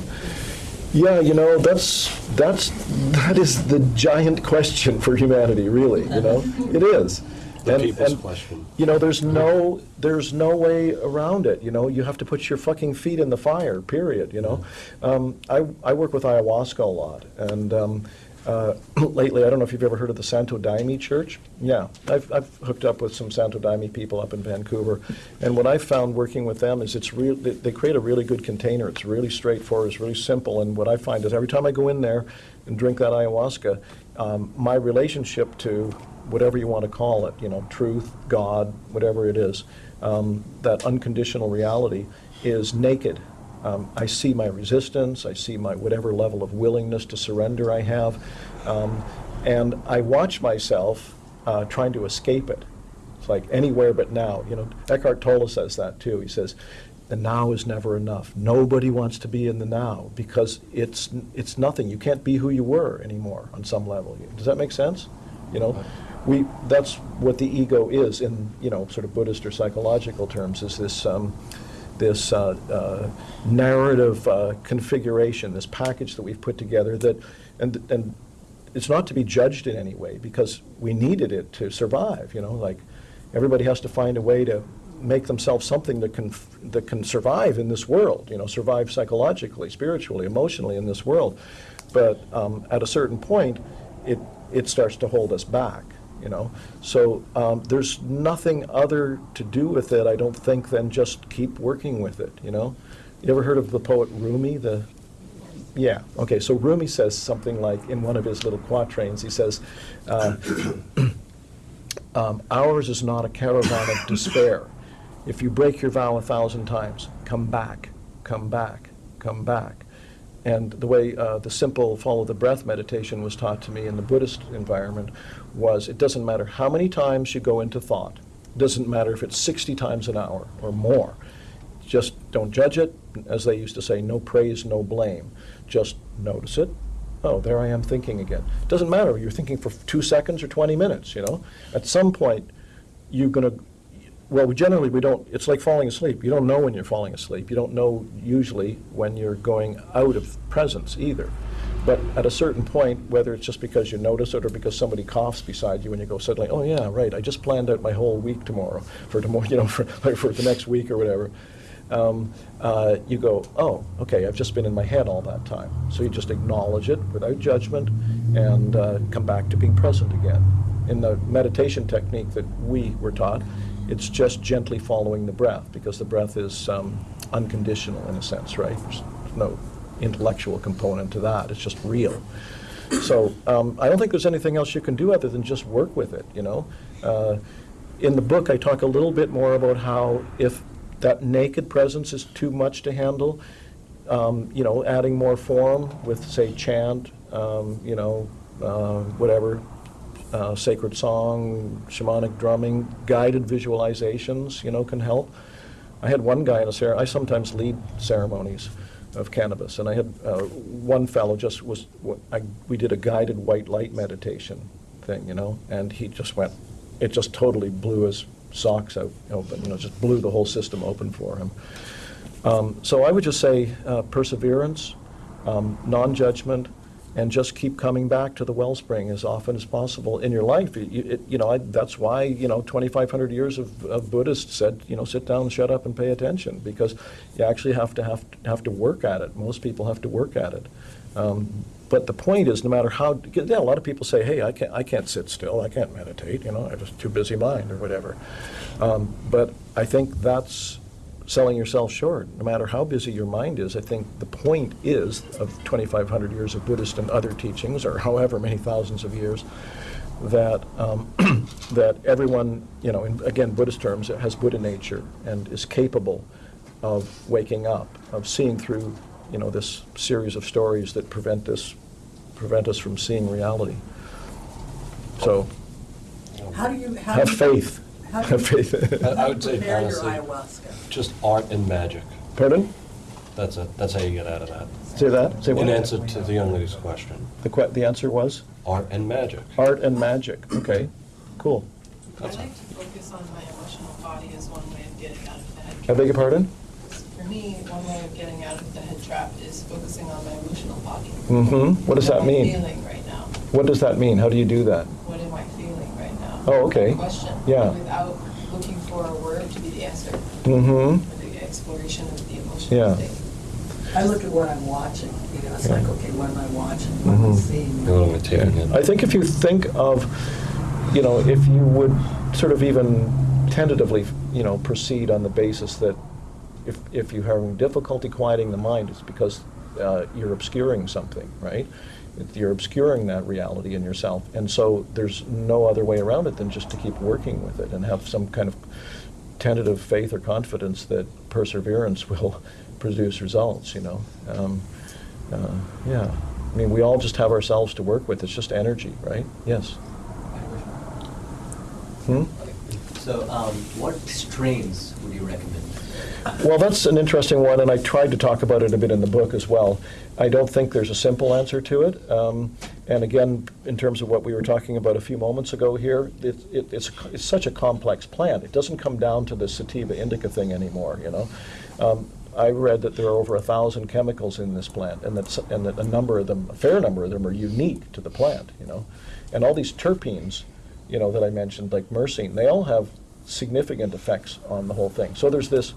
Yeah, you know, that's, that's, that is the giant question for humanity, really, you know? It is. The And- people's and, question. You know, there's no, there's no way around it, you know? You have to put your fucking feet in the fire, period, you know? Um, I, I work with ayahuasca a lot, and um, uh, lately, I don't know if you've ever heard of the Santo Daime Church? Yeah, I've, I've hooked up with some Santo Daime people up in Vancouver, and what I've found working with them is it's real, they, they create a really good container. It's really straightforward, it's really simple, and what I find is every time I go in there and drink that ayahuasca, um, my relationship to whatever you want to call it, you know, truth, God, whatever it is, um, that unconditional reality is naked. Um, I see my resistance, I see my whatever level of willingness to surrender I have, um, and I watch myself uh, trying to escape it. It's like anywhere but now. You know, Eckhart Tolle says that too. He says, the now is never enough. Nobody wants to be in the now because it's it's nothing. You can't be who you were anymore on some level. Does that make sense? You know, we that's what the ego is in you know sort of Buddhist or psychological terms. Is this um, this uh, uh, narrative uh, configuration, this package that we've put together that and and it's not to be judged in any way because we needed it to survive. You know, like everybody has to find a way to make themselves something that can that can survive in this world. You know, survive psychologically, spiritually, emotionally in this world. But um, at a certain point, it it starts to hold us back. You know, so um, there's nothing other to do with it. I don't think than just keep working with it. You know, you ever heard of the poet Rumi? The yeah. Okay. So Rumi says something like in one of his little quatrains. He says, uh, um, "Ours is not a caravan of despair. If you break your vow a thousand times, come back, come back, come back." And the way uh, the simple follow the breath meditation was taught to me in the Buddhist environment was it doesn't matter how many times you go into thought. It doesn't matter if it's 60 times an hour or more. Just don't judge it. As they used to say, no praise, no blame. Just notice it. Oh, there I am thinking again. It doesn't matter. You're thinking for two seconds or 20 minutes, you know. At some point, you're going to, well, we generally, we don't, it's like falling asleep. You don't know when you're falling asleep. You don't know usually when you're going out of presence either. But at a certain point, whether it's just because you notice it or because somebody coughs beside you and you go suddenly, oh yeah, right, I just planned out my whole week tomorrow, for tomorrow, you know, for, for the next week or whatever. Um, uh, you go, oh, okay, I've just been in my head all that time. So you just acknowledge it without judgment and uh, come back to being present again. In the meditation technique that we were taught, it's just gently following the breath because the breath is um, unconditional in a sense, right? There's no intellectual component to that. It's just real. So um, I don't think there's anything else you can do other than just work with it, you know? Uh, in the book, I talk a little bit more about how if that naked presence is too much to handle, um, you know, adding more form with, say, chant, um, you know, uh, whatever, uh, sacred song, shamanic drumming, guided visualizations, you know, can help. I had one guy in a ceremony, I sometimes lead ceremonies of cannabis, and I had uh, one fellow just was, I, we did a guided white light meditation thing, you know, and he just went, it just totally blew his socks out open, you know, just blew the whole system open for him. Um, so I would just say uh, perseverance, um, non-judgment, and just keep coming back to the wellspring as often as possible in your life. You, it, you know, I, that's why you know 2,500 years of, of Buddhists said, you know, sit down, shut up, and pay attention, because you actually have to have to, have to work at it. Most people have to work at it. Um, but the point is, no matter how, yeah, a lot of people say, hey, I can't, I can't sit still, I can't meditate, you know, I just too busy mind or whatever. Um, but I think that's selling yourself short. No matter how busy your mind is, I think the point is of 2,500 years of Buddhist and other teachings, or however many thousands of years, that um, that everyone, you know, in, again, Buddhist terms, has Buddha nature and is capable of waking up, of seeing through, you know, this series of stories that prevent us prevent us from seeing reality. So How do you, how have do you? faith. How do Have you faith. I I would say prepare your honestly, ayahuasca? just art and magic. Pardon? That's it. That's how you get out of that. Say that. Say what? In answer to the young lady's question, The que- the answer was art and magic. art and magic. Okay, cool. I like to focus on my emotional body as one way of getting out of the bed. I beg your pardon? for me, one way of getting out of the head trap is focusing on my emotional body. Mm-hmm. What does that What am I mean? feeling right now? What does that mean? How do you do that? What am I feeling right now? Oh, okay. Question. Yeah. Without looking for a word to be the answer, Mm-hmm. for the exploration of the emotional Yeah. state. I look at what I'm watching, you know, it's like, okay, what am I watching, what am I Mhm. seeing? What am I taking in? I think if you think of, you know, if you would sort of even tentatively, you know, proceed on the basis that if, if you're having difficulty quieting the mind, it's because uh, you're obscuring something, right? You're obscuring that reality in yourself. And so there's no other way around it than just to keep working with it and have some kind of tentative faith or confidence that perseverance will produce results, you know? Um, uh, Yeah. I mean, we all just have ourselves to work with. It's just energy, right? Yes. Hmm? So, um, what strains would you recommend? Well, that's an interesting one, and I tried to talk about it a bit in the book as well. I don't think there's a simple answer to it. Um, and again, in terms of what we were talking about a few moments ago here, it, it, it's, it's such a complex plant. It doesn't come down to the sativa indica thing anymore, you know. Um, I read that there are over a thousand chemicals in this plant, and that, and that a number of them, a fair number of them, are unique to the plant, you know. And all these terpenes, you know, that I mentioned, like myrcene, they all have significant effects on the whole thing. So there's this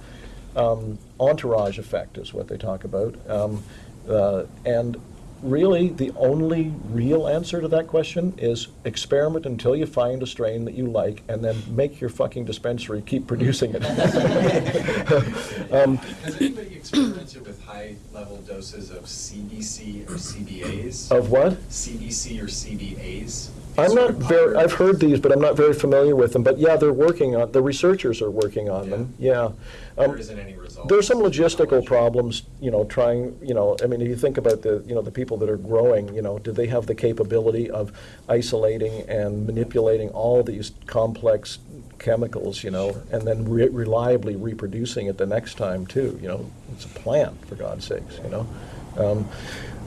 um, entourage effect, is what they talk about. Um, uh, and really, the only real answer to that question is experiment until you find a strain that you like, and then make your fucking dispensary keep producing it. um, Has anybody experimented with high-level doses of CBC or CBAs? of what? CBC or CBAs? I'm not very, I've heard these, but I'm not very familiar with them. But yeah, they're working on, the researchers are working on them, yeah. There Um, isn't any results. There's some logistical problems, you know, trying, you know, I mean, if you think about the, you know, the people that are growing, you know, do they have the capability of isolating and manipulating all these complex chemicals, you know, and then re- reliably reproducing it the next time too, you know? It's a plant, for God's sakes, you know? Um,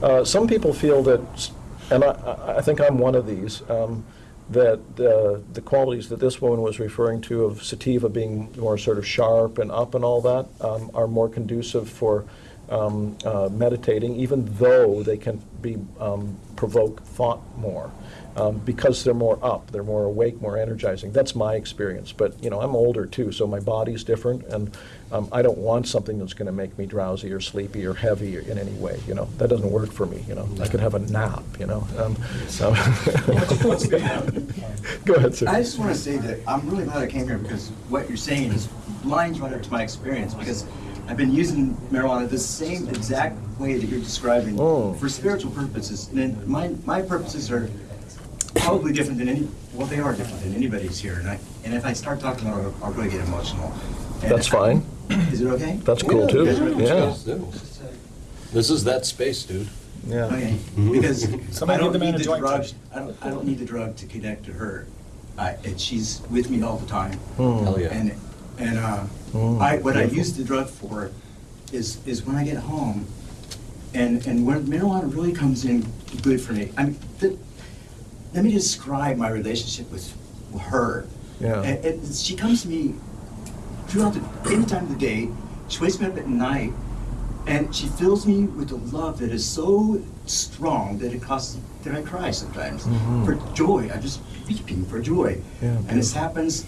uh, Some people feel that, and I, I- think I'm one of these, um, that uh, the qualities that this woman was referring to of sativa being more sort of sharp and up and all that um, are more conducive for um, uh, meditating, even though they can be um, provoke thought more. Um, because they're more up, they're more awake, more energizing. That's my experience. But you know, I'm older too, so my body's different, and um, I don't want something that's going to make me drowsy or sleepy or heavy in any way. You know, that doesn't work for me. You know, I could have a nap. You know. Um, so Go ahead, sir. I just want to say that I'm really glad I came here because what you're saying is lines right up to my experience because I've been using marijuana the same exact way that you're describing Oh. for spiritual purposes. And then my, my purposes are probably different than any, well, they are different than anybody's here. And I, and if I start talking about it, I'll really get emotional. And- That's fine. Is it okay? That's cool too. Yeah. This is that space, dude. Yeah. Okay, because Somebody I don't give the man need the drug. I don't, I don't need the drug to connect to her. I, and she's with me all the time. Hmm. Hell yeah. And, and, uh, Mm, I, what I use the drug for is, is when I get home, and, and when marijuana really comes in good for me. I mean, the, let me describe my relationship with her. Yeah. And, and she comes to me throughout the, any time of the day, she wakes me up at night, and she fills me with a love that is so strong that it causes that I cry sometimes Mhm. for joy. I'm just weeping for joy. Yeah, and this happens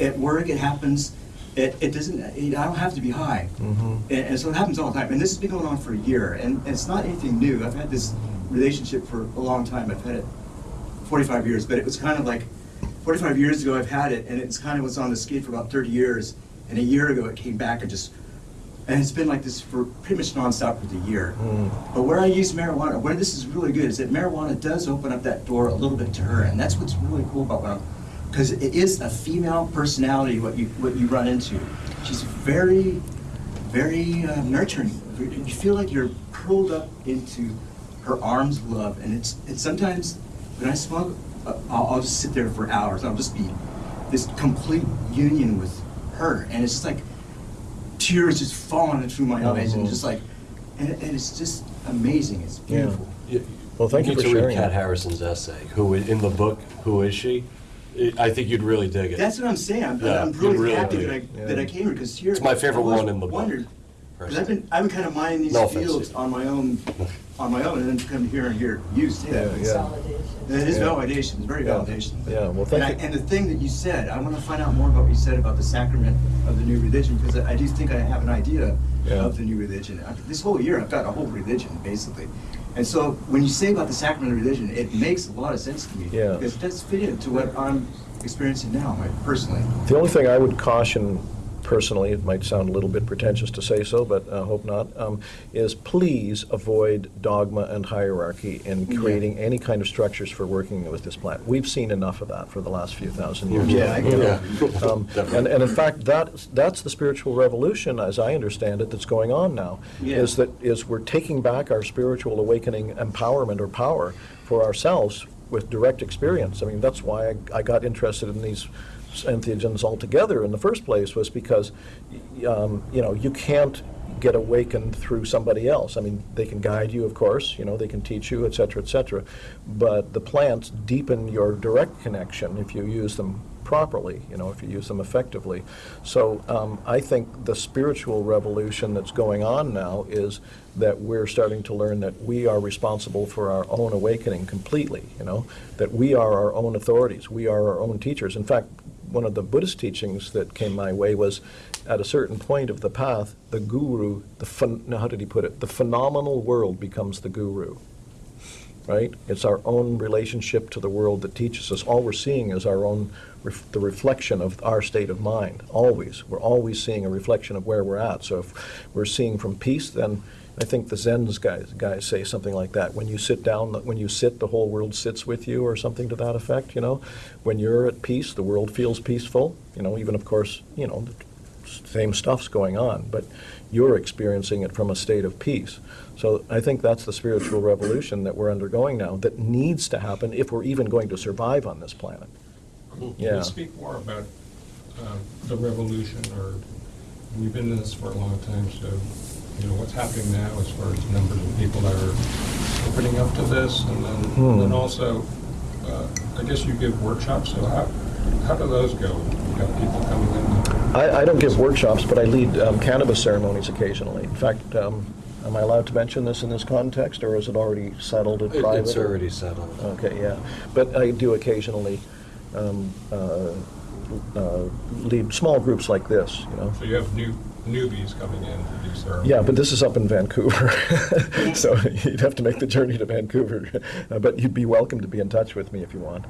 at work. It happens. It, it doesn't. It, I don't have to be high. mm -hmm. And, and so it happens all the time. And this has been going on for a year. And, and it's not anything new. I've had this relationship for a long time. I've had it 45 years. But it was kind of like 45 years ago I've had it, and it's kind of was on the skid for about 30 years. And a year ago it came back and just, and it's been like this for pretty much nonstop for the year. Mm. But where I use marijuana, where this is really good, is that marijuana does open up that door a little bit to her, and that's what's really cool about what because it is a female personality what you what you run into. She's very, very uh, nurturing. You feel like you're curled up into her arms of love, and it's it's sometimes when I smoke, uh, I'll, I'll just sit there for hours. I'll just be this complete union with her, and it's just like tears just falling through my eyes, and Mhm. just like, and, and it's just amazing. It's Yeah. beautiful. Well, thank you need for to read Kat that. Harrison's essay, who, in the book, Who Is She? I- I think you'd really dig it. That's what I'm saying. I'm, Yeah, I'm really, really happy that I Yeah. that I came here because here It's my favorite one in the book. wondered, Because I've been, I've been kind of mining these No offense, fields on my own, on my own, and then come here and hear you say that. Yeah, yeah. Consolidation. And it is Yeah. validation, it's very Yeah. validation. Yeah, well, And, thank I, and the thing that you said, I want to find out more about what you said about the sacrament of the new religion, because I do think I have an idea Yeah. of the new religion. I- This whole year, I've got a whole religion, basically. And so when you say about the sacrament of religion, it makes a lot of sense to me. Yeah. Because it does fit into what I'm experiencing now, like, personally. The only thing I would caution personally, it might sound a little bit pretentious to say so, but I hope not, um, is please avoid dogma and hierarchy in Yeah. creating any kind of structures for working with this plant. We've seen enough of that for the last few thousand years. Yeah, I You know, get um, And, and in fact, that, that's the spiritual revolution, as I understand it, that's going on now. Yeah. Is that, is we're taking back our spiritual awakening empowerment or power for ourselves with direct experience. I mean, that's why I, I got interested in these entheogens altogether in the first place was because, um, you know, you can't get awakened through somebody else. I mean, they can guide you, of course, you know, they can teach you, et cetera, et cetera. But the plants deepen your direct connection if you use them properly, you know, if you use them effectively. So um, I think the spiritual revolution that's going on now is that we're starting to learn that we are responsible for our own awakening completely, you know, that we are our own authorities, we are our own teachers. In fact, one of the Buddhist teachings that came my way was at a certain point of the path, the guru, the how did he put it? The phenomenal world becomes the guru right? It's our own relationship to the world that teaches us. All we're seeing is our own, ref- the reflection of our state of mind, always. We're always seeing a reflection of where we're at. So if we're seeing from peace, then I think the Zen's guys, guys say something like that. When you sit down, when you sit, the whole world sits with you, or something to that effect, you know? When you're at peace, the world feels peaceful, you know, even of course, you know, the same stuff's going on, but you're experiencing it from a state of peace. So I think that's the spiritual revolution that we're undergoing now that needs to happen if we're even going to survive on this planet. Can Yeah. you speak more about um, the revolution, or, we've been in this for a long time, so, you know, what's happening now as far as numbers of people that are opening up to this, and then, Hmm. and then also, uh, I guess you give workshops, so how, how do those go? You got people coming in? I, I don't give workshops, but I lead um, cannabis ceremonies occasionally. In fact, um, am I allowed to mention this in this context, or is it already settled in It- private? It's already settled. Okay, yeah. But I do occasionally um, uh, uh, lead small groups like this, you know. So you have new newbies coming in to do ceremonies? Yeah, but this is up in Vancouver, so you'd have to make the journey to Vancouver. Uh, But you'd be welcome to be in touch with me if you want.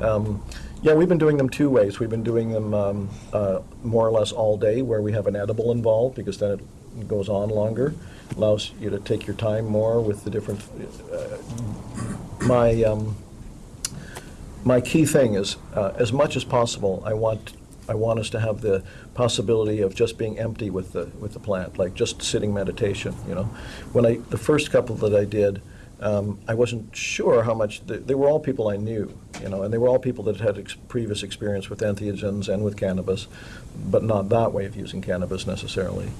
Um, Yeah, we've been doing them two ways. We've been doing them um, uh, more or less all day, where we have an edible involved, because then it goes on longer, allows you to take your time more with the different. uh, My um, my key thing is, uh, as much as possible, I want, I want us to have the possibility of just being empty with the, with the plant, like just sitting meditation, you know? When I, the first couple that I did, um, I wasn't sure how much, they, they were all people I knew, you know, and they were all people that had ex- previous experience with entheogens and with cannabis, but not that way of using cannabis necessarily.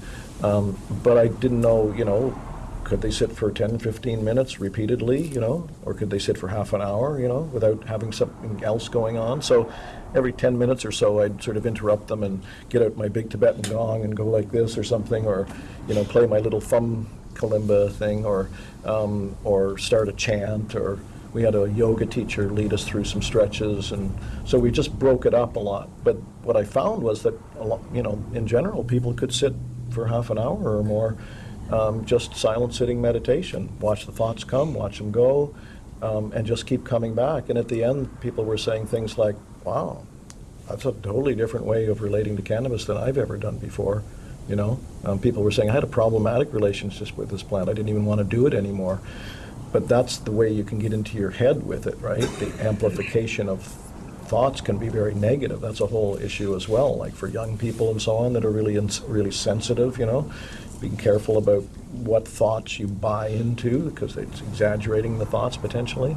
Um, but I didn't know, you know, could they sit for 10, 15 minutes repeatedly, you know, or could they sit for half an hour, you know, without having something else going on? So every 10 minutes or so, I'd sort of interrupt them and get out my big Tibetan gong and go like this or something, or, you know, play my little thumb kalimba thing, or, um, or start a chant, or we had a yoga teacher lead us through some stretches, and so we just broke it up a lot. But what I found was that, lot, you know, in general, people could sit for half an hour or more um, just silent sitting meditation. Watch the thoughts come, watch them go, um, and just keep coming back. And at the end, people were saying things like, wow, that's a totally different way of relating to cannabis than I've ever done before. You know, um, people were saying, I had a problematic relationship with this plant. I didn't even want to do it anymore. But that's the way you can get into your head with it, right? The amplification of thoughts can be very negative. That's a whole issue as well, like for young people and so on that are really, really sensitive, you know? Being careful about what thoughts you buy into, because it's exaggerating the thoughts potentially.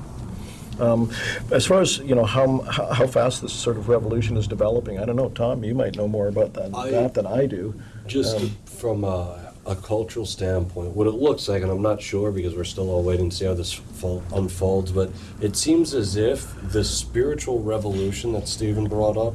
Um, As far as, you know, how, how fast this sort of revolution is developing, I don't know, Tom, you might know more about that, I- that than I do. Just Um, from a, a cultural standpoint, what it looks like, and I'm not sure because we're still all waiting to see how this fol- unfolds, but it seems as if the spiritual revolution that Stephen brought up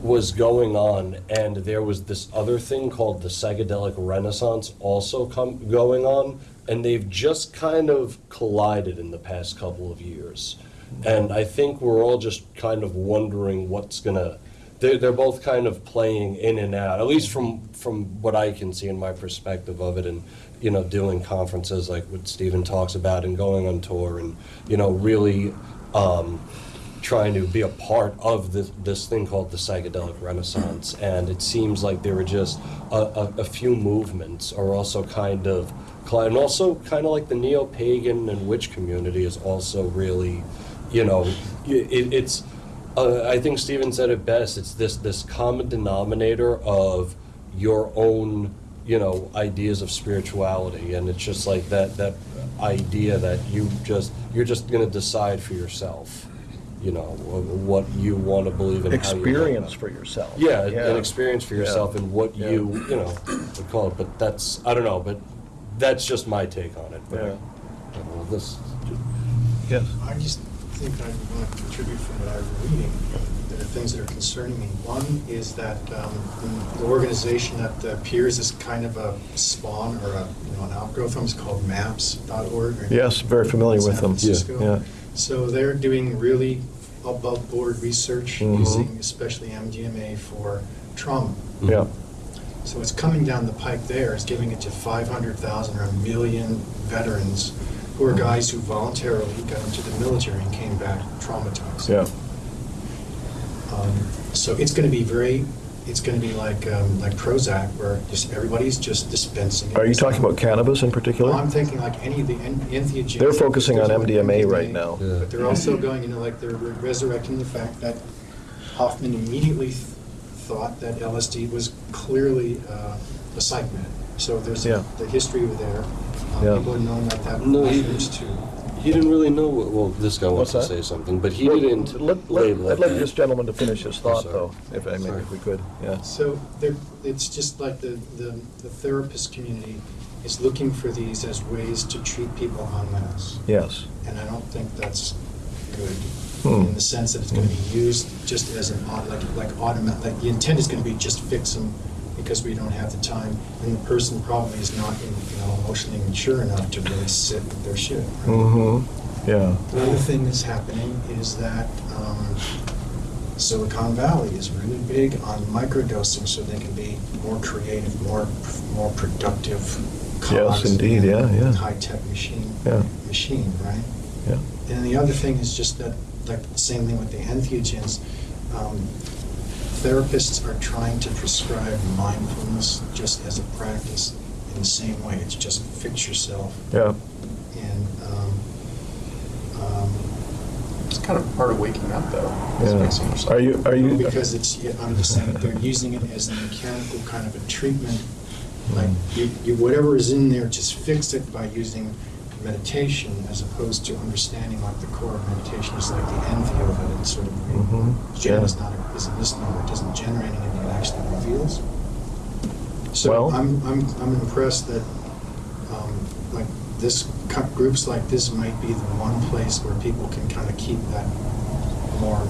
was going on, and there was this other thing called the psychedelic renaissance also come, going on, and they've just kind of collided in the past couple of years. And I think we're all just kind of wondering what's gonna, they're, they're both kind of playing in and out, at least from, from what I can see in my perspective of it, and, you know, doing conferences like what Stephen talks about, and going on tour, and, you know, really, um, trying to be a part of this, this thing called the psychedelic renaissance. And it seems like there were just a, a, a few movements are also kind of, and also kind of like the neo-pagan and witch community is also really, you know, it, it's, uh, I think Stephen said it best, it's this, this common denominator of your own, you know, ideas of spirituality. And it's just like that, that idea that you just, you're just gonna decide for yourself, you know, what you want to believe in. how you. Experience for yourself. Yeah, an experience for Yeah. yourself and what Yeah. you, you know, would call it, but that's, I don't know, but that's just my take on it. But, Yeah. you know, This, Yes. I just think I want to contribute from what I'm reading. There are things that are concerning me. One is that um, the organization that appears as kind of a spawn or a, you know, an outgrowth from is called MAPS.org. or- Yes, very familiar with San them. Francisco. Yeah. So they're doing really above-board research Mhm. using especially MDMA for trauma. Yeah, So it's coming down the pike there, it's giving it to 500,000 or a million veterans who are guys who voluntarily got into the military and came back traumatized. yeah. Um, So it's going to be very, it's going to be like, um, like Prozac, where just everybody's just dispensing. Are you talking about cannabis in particular? Well, I'm thinking like any of the en- entheogens. They're focusing on one MDMA right now. Yeah. But they're also going, into like they're resurrecting the fact that Hofmann immediately thought that LSD was clearly uh, a psych med. So there's Yeah. the history of there. Uh, Yeah. People have known that that No, he- refers to. he didn't really know, what- well, this guy wants to that? say something, but he Well, didn't let- let- it. I'd like this gentleman to finish his thought, though, if I may, if we could, yeah. So there, it's just like the, the, the therapist community is looking for these as ways to treat people en masse. Yes. And I don't think that's good, Hmm. in the sense that it's gonna be used just as an, like, like automatic, like, the intent is gonna be just fix them because we don't have the time, and the person probably is not, you know, emotionally mature enough to really sit with their shit. right? Mm-hmm, yeah. The other thing that's happening is that um, Silicon Valley is really big on microdosing so they can be more creative, more, more productive. Yes, indeed, yeah, yeah. High-tech machine, Yeah. machine, right? Yeah. And the other thing is just that, the same thing with the entheogens. Um, Therapists are trying to prescribe mindfulness just as a practice in the same way. It's just fix yourself. Yeah, And, um, um, It's kind of part of waking up, though. yeah. Are you, are you? Because it's, yeah, I'm just saying, they're using it as a mechanical kind of a treatment. Like, you, you, whatever is in there, just fix it by using meditation as opposed to understanding like the core of meditation is like the entheo of it It's sort of, Mhm, gen is not, a- is a misnomer, it doesn't generate anything, it actually reveals. So Well- I'm, I'm, I'm impressed that, um, like, this, groups like this might be the one place where people can kind of keep that more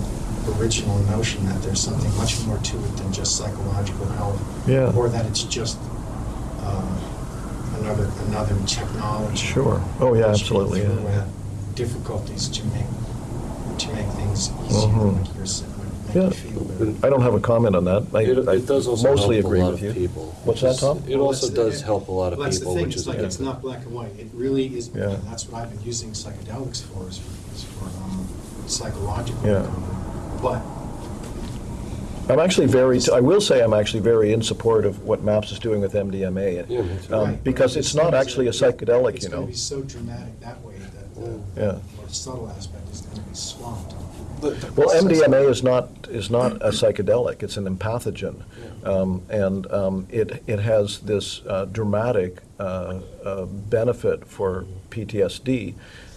original notion that there's something much more to it than just psychological health. Yeah. Or that it's just, another, another technology. Sure. Oh, yeah, absolutely, can yeah, throw Difficulties to make, to make things easier, Mhm. like you're saying, Yeah. make you feel better. I don't have a comment on that. I- It, I it does also help mostly a agree lot with of you. people. What's that, Tom? It Well, also that's the- does help a lot of Well, that's the people, thing, which it's is a like, it's not black and white, it really is, Yeah. and that's what I've been using psychedelics for, is for, is for um, psychological Yeah. recovery. But I'm actually very, I will say I'm actually very in support of what MAPS is doing with MDMA. Yeah, me too. um, Because but it's these not actually a are- psychedelic, It's you gonna know. be so dramatic that way that the Yeah. more subtle aspect is gonna be swamped. The- the Well, MDMA is not, is not a psychedelic, it's an empathogen. Um, And um, it, it has this uh, dramatic uh, uh, benefit for PTSD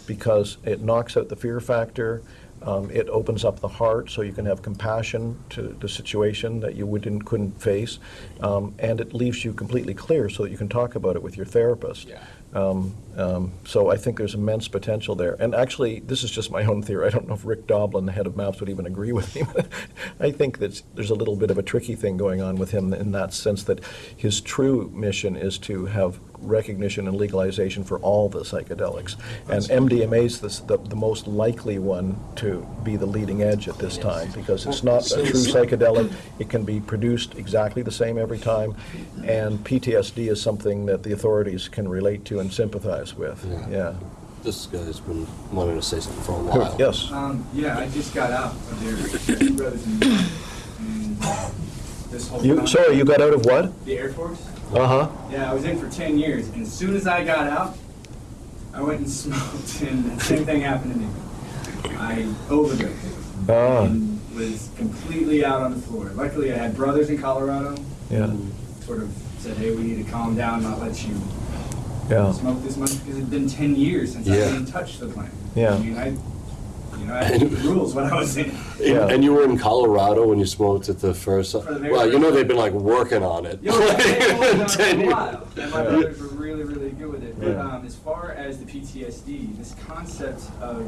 because it knocks out the fear factor, um, it opens up the heart so you can have compassion to the situation that you wouldn't, couldn't face, um, and it leaves you completely clear so that you can talk about it with your therapist. Yeah. Um, Um, So I think there's immense potential there. And actually, this is just my own theory. I don't know if Rick Doblin, the head of MAPS, would even agree with me. I think that there's a little bit of a tricky thing going on with him in that sense that his true mission is to have recognition and legalization for all the psychedelics. And MDMA is the, the most likely one to be the leading edge at this time because it's not a true psychedelic. It can be produced exactly the same every time. And PTSD is something that the authorities can relate to and sympathize with. Yeah. Yeah. This guy's been wanting to say something for a while. Yes. Um, yeah, I just got out of there, Two brothers and and this whole You, time- sorry, you got out of what? The Air Force? Uh-huh. Yeah, I was in for ten years, and as soon as I got out, I went and smoked, and the same thing happened to me. I overdosed Ah, and was completely out on the floor. Luckily, I had brothers in Colorado yeah, who sort of said, hey, we need to calm down, not let you yeah. smoke this much, because it'd been ten years since I Yeah. even touched the plant. Yeah. I mean, I, you know, I had rules when I was in. Yeah. And, and you were in Colorado when you smoked it the first time? very Well, you know they've been like working on it. Yo, yeah, they hold it on for Ten a years. while, and my Yeah. brothers were really, really good with it. But Yeah. um, as far as the PTSD, this concept of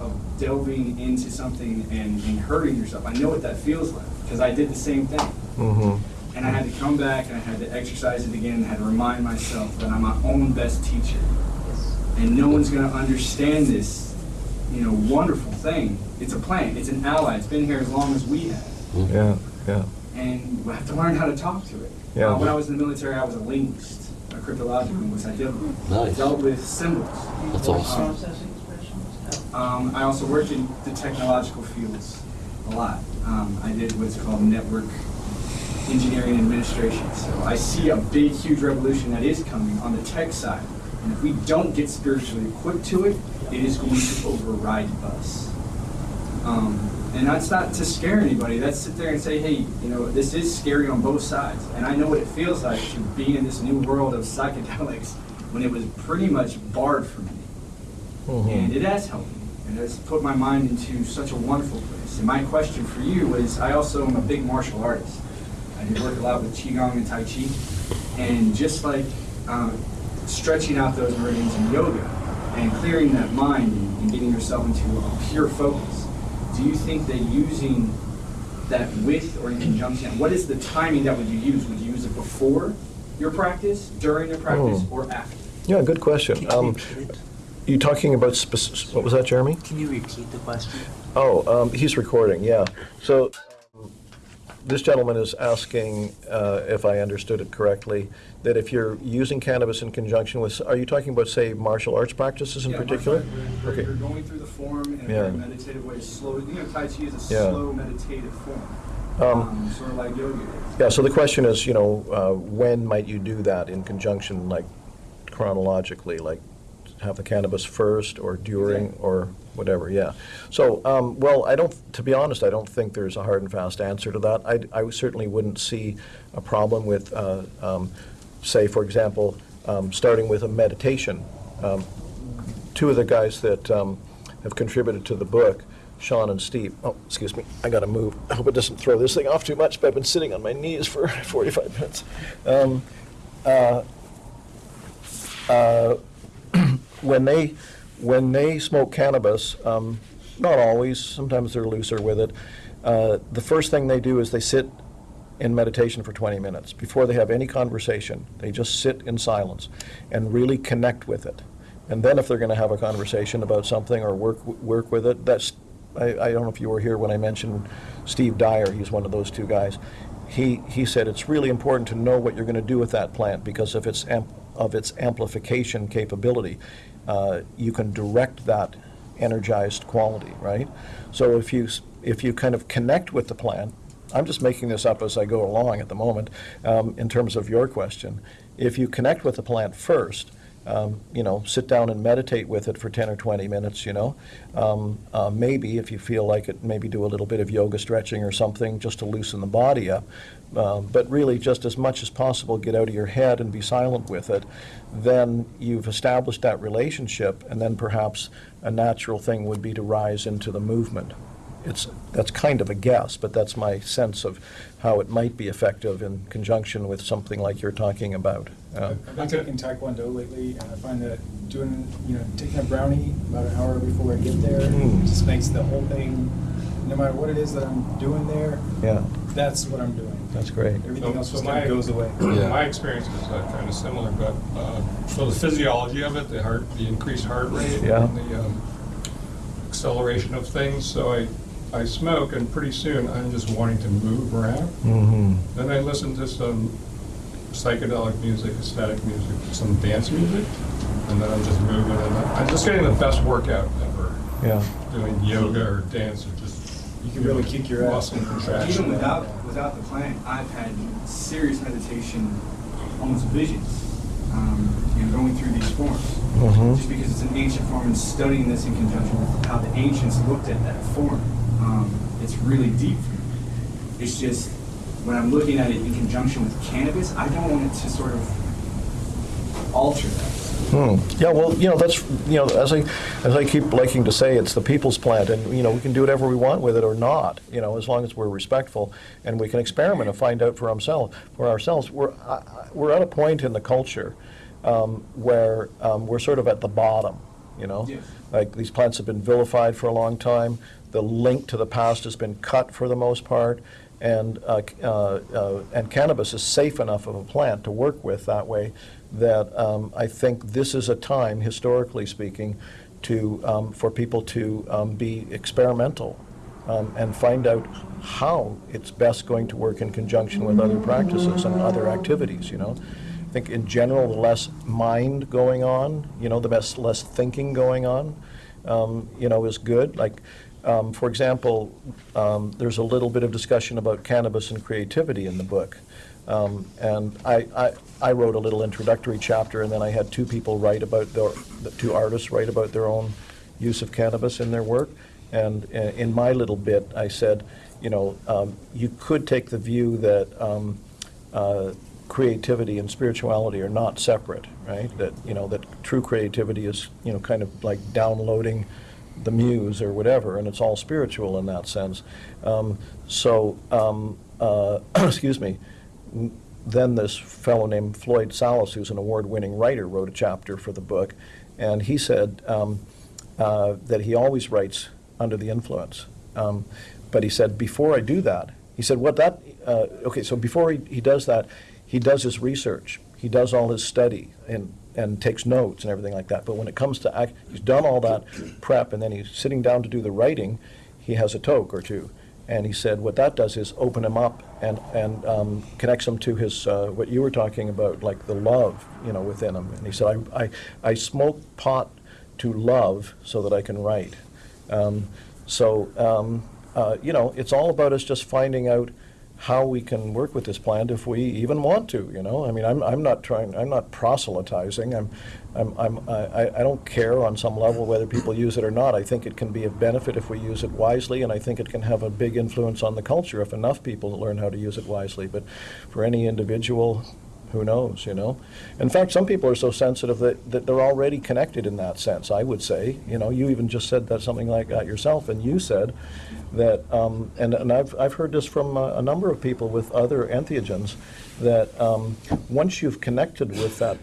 of delving into something and, and hurting yourself, I know what that feels like because I did the same thing. Mm-hmm. And I had to come back and I had to exercise it again. and I had to remind myself that I'm my own best teacher, and no one's going to understand this, you know, wonderful thing. It's a plant. It's an ally. It's been here as long as we have Yeah, yeah. and we have to learn how to talk to it. Yeah. Uh, when I was in the military, I was a linguist, a cryptological linguist. I dealt, Nice. dealt with symbols. That's awesome. Um, I also worked in the technological fields a lot. Um, I did what's called network engineering and administration. So I see a big, huge revolution that is coming on the tech side. And if we don't get spiritually equipped to it, it is going to override us. Um, and that's not to scare anybody. That's sit there and say, hey, you know, this is scary on both sides. And I know what it feels like to be in this new world of psychedelics when it was pretty much barred for me. And it has helped me. And it has put my mind into such a wonderful place. And my question for you is, I also am a big martial artist. I do work a lot with Qigong and Tai Chi. And just like um, stretching out those meridians in yoga and clearing that mind and, and getting yourself into a pure focus, do you think that using that with or in conjunction, what is the timing that would you use? Would you use it before your practice, during your practice, Oh. or after? Yeah, good question. You Um. You talking about, spec- what was that, Jeremy? Can you repeat the question? Oh, um, he's recording, yeah. So this gentleman is asking, uh, if I understood it correctly, that if you're using cannabis in conjunction with, are you talking about, say, martial arts practices in Yeah, particular? You're, Okay. you're going through the form in a Yeah. very meditative way, slow. You know, Tai Chi is a Yeah. slow meditative form, Um, um, sort of like yoga. Yeah, so the question is, you know, uh, when might you do that in conjunction, like chronologically, like have the cannabis first or during Exactly. or whatever, yeah. So, um, well, I don't, to be honest, I don't think there's a hard and fast answer to that. I, I certainly wouldn't see a problem with, uh, um, say, for example, um, starting with a meditation. Um, Two of the guys that um, have contributed to the book, Sean and Steve, oh, excuse me, I gotta move. I hope it doesn't throw this thing off too much, but I've been sitting on my knees for 45 minutes. Um, uh, uh, when they when they smoke cannabis, um, not always, sometimes they're looser with it. Uh, the first thing they do is they sit in meditation for 20 minutes before they have any conversation. They just sit in silence and really connect with it. And then if they're going to have a conversation about something or work work with it, that's I, I don't know if you were here when I mentioned Steve Dyer. He's one of those two guys. He he said it's really important to know what you're going to do with that plant because of its of its amplification capability, uh, you can direct that energized quality, right? So if you if you kind of connect with the plant, I'm just making this up as I go along at the moment. Um, in terms of your question, if you connect with the plant first, um, you know, sit down and meditate with it for 10 or 20 minutes, you know. Um, uh, maybe, if you feel like it, maybe do a little bit of yoga stretching or something just to loosen the body up. Um, but really, just as much as possible, get out of your head and be silent with it. Then you've established that relationship, and then perhaps a natural thing would be to rise into the movement. It's, that's kind of a guess, but that's my sense of how it might be effective in conjunction with something like you're talking about. Uh, I've been taking Taekwondo lately, and I find that doing, you know, taking a brownie about an hour before I get there Mm. just makes the whole thing, no matter what it is that I'm doing there, Yeah, that's what I'm doing. that's great. Everything So- else so just my- kind of goes away. My experience is kind of similar, but, uh, so the physiology of it, the heart, the increased heart rate. Yeah. and The um, acceleration of things, so I, I smoke and pretty soon I'm just wanting to move around. hmm Then I listen to some psychedelic music, ecstatic music, some dance music, and then I'm just moving and I'm just getting the best workout ever. Yeah. Doing yoga or dance or just. You can really kick your ass. Muscle contraction. Even without, without the plant, I've had serious meditation, almost visions, um, you know, going through these forms. Mhm. Just because it's an ancient form and studying this in conjunction with how the ancients looked at that form, um, it's really deep for me. It's just, when I'm looking at it in conjunction with cannabis, I don't want it to sort of alter that. Hmm. Yeah, well, you know, that's, you know, as I, as I keep liking to say, it's the people's plant, and, you know, we can do whatever we want with it or not, you know, as long as we're respectful, and we can experiment and find out for ourselves, for ourselves. We're, I- we're at a point in the culture um, where um, we're sort of at the bottom, you know? Yes. Like, these plants have been vilified for a long time, the link to the past has been cut for the most part, and, uh, uh, uh, and cannabis is safe enough of a plant to work with that way that um, I think this is a time, historically speaking, to, um, for people to um, be experimental um, and find out how it's best going to work in conjunction with other practices and other activities, you know? I think in general, the less mind going on, you know, the best, less thinking going on, um, you know, is good. Like, um, for example, um, there's a little bit of discussion about cannabis and creativity in the book. Um, and I, I, I wrote a little introductory chapter, and then I had two people write about their, the two artists write about their own use of cannabis in their work. And uh, in my little bit, I said, you know, um, you could take the view that um, uh, creativity and spirituality are not separate, right? That, you know, that true creativity is, you know, kind of like downloading the muse or whatever, and it's all spiritual in that sense. Um, so, um, uh, excuse me, then this fellow named Floyd Salas, who's an award-winning writer, wrote a chapter for the book, and he said um, uh, that he always writes under the influence. Um, but he said, before I do that, he said, what that, uh, okay, so before he, he does that, he does his research. He does all his study and, and takes notes and everything like that. But when it comes to act, he's done all that prep and then he's sitting down to do the writing, he has a toke or two. And he said what that does is open him up and, and um, connects him to his, uh, what you were talking about, like the love, you know, within him. And he said, I, I, I smoke pot to love so that I can write. Um, so, um, uh, you know, it's all about us just finding out how we can work with this plant if we even want to, you know? I mean, I'm, I'm not trying, I'm not proselytizing. I'm, I'm, I'm, I, I don't care on some level whether people use it or not. I think it can be of benefit if we use it wisely, and I think it can have a big influence on the culture if enough people learn how to use it wisely. But for any individual, who knows, you know? In fact, some people are so sensitive that, that they're already connected in that sense, I would say. You know, you even just said that, something like that yourself, and you said that, um, and, and I've, I've heard this from a, a number of people with other entheogens, that um, once you've connected with that,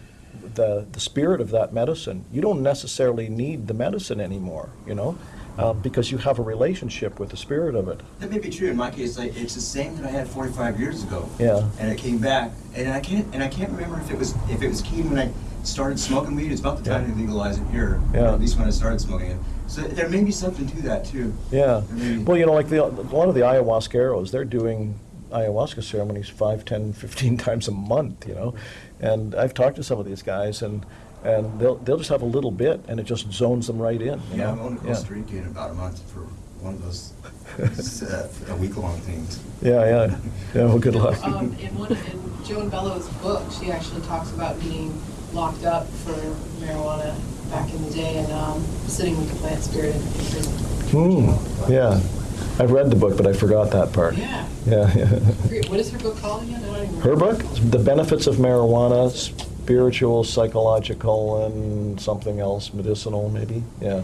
the, the spirit of that medicine, you don't necessarily need the medicine anymore, you know? Uh, because you have a relationship with the spirit of it. That may be true in my case. Like, it's the same that I had 45 years ago. Yeah. And it came back, and I can't and I can't remember if it was if it was keen when I started smoking weed. It's about the time Yeah. they legalized it here. Yeah. At least when I started smoking it. So there may be something to that too. Yeah. Well, you know, like the, a lot of the ayahuasqueros, they're doing ayahuasca ceremonies five, ten, fifteen times a month, you know? And I've talked to some of these guys, and, and they'll, they'll just have a little bit, and it just zones them right in, you Yeah, know? I'm going to Costa Rica in about a month for one of those uh, a week long things. Yeah, yeah. Yeah, well, good luck. Um, in one, in Joan Bello's book, she actually talks about being locked up for marijuana back in the day and, um, sitting with the plant spirit in in prison. Hmm, yeah. I've read the book, but I forgot that part. Yeah. Yeah, yeah. What is her book called again? I don't even Her book, The Benefits of Marijuana, Spiritual, Psychological, and something else, medicinal, maybe, yeah.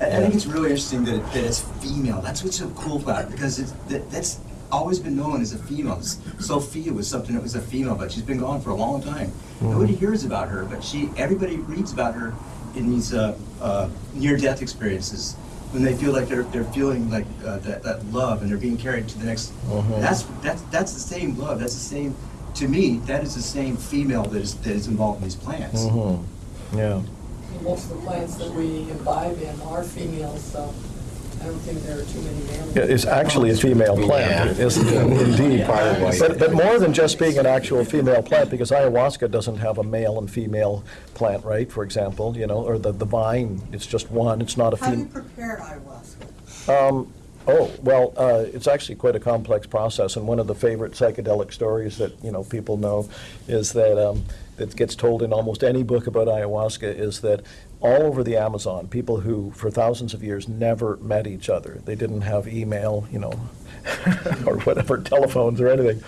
I I think it's really interesting that, it- that it's female. That's what's so cool about it because it's, that, that's always been known as a female. Sophia was something that was a female, but she's been gone for a long time. Nobody hears about her, but she, everybody reads about her in these uh, uh, near-death experiences when they feel like they're, they're feeling like uh, that, that love and they're being carried to the next. Mhm. That's, that's, that's the same love. That's the same, to me, that is the same female that is, that is involved in these plants. Mhm. Yeah. Most of the plants that we imbibe in are females, so I don't think there are too many males. It's actually a female plant, isn't it? Indeed. But, but more than just being an actual female plant, because ayahuasca doesn't have a male and female plant, right, for example, you know, or the, the vine, it's just one, it's not a How do you female. prepare ayahuasca? Um, oh, well, uh, it's actually quite a complex process, and one of the favorite psychedelic stories that, you know, people know is that, um, that gets told in almost any book about ayahuasca is that all over the Amazon, people who, for thousands of years, never met each other, they didn't have email, you know, or whatever, telephones or anything,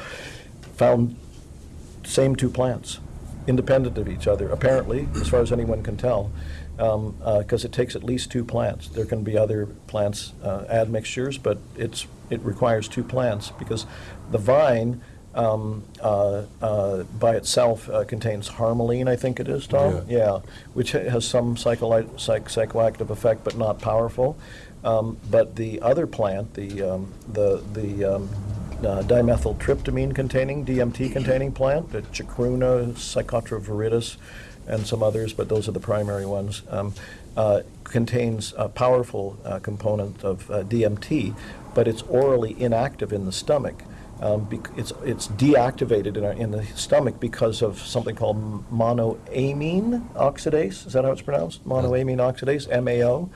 found same two plants, independent of each other, apparently, as far as anyone can tell, because it takes at least two plants. There can be other plants uh, admixtures, but it's, it requires two plants, because the vine um, uh, uh, by itself uh, contains harmaline, I think it is, Tom? Yeah, which ha- has some psycholi- psych- psychoactive effect, but not powerful. Um, But the other plant, the, um, the, the um, uh, dimethyltryptamine-containing, DMT-containing plant, the Chacruna, Psychotria viridis, and some others, but those are the primary ones, um, uh, contains a powerful uh, component of uh, DMT, but it's orally inactive in the stomach. Um, It's, it's deactivated in, our, in the stomach because of something called monoamine oxidase. Is that how it's pronounced? Monoamine oxidase, MAO.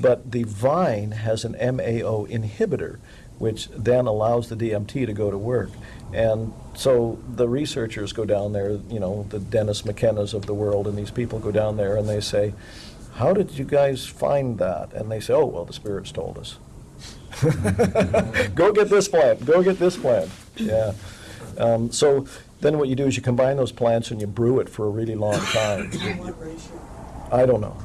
But the vine has an MAO inhibitor, which then allows the DMT to go to work. And so the researchers go down there, you know, the Dennis McKennas of the world, and these people go down there and they say, How did you guys find that? And they say, Oh, well, the spirits told us. go get this plant, go get this plant. Yeah. Um, so then what you do is you combine those plants and you brew it for a really long time. What ratio? I don't know.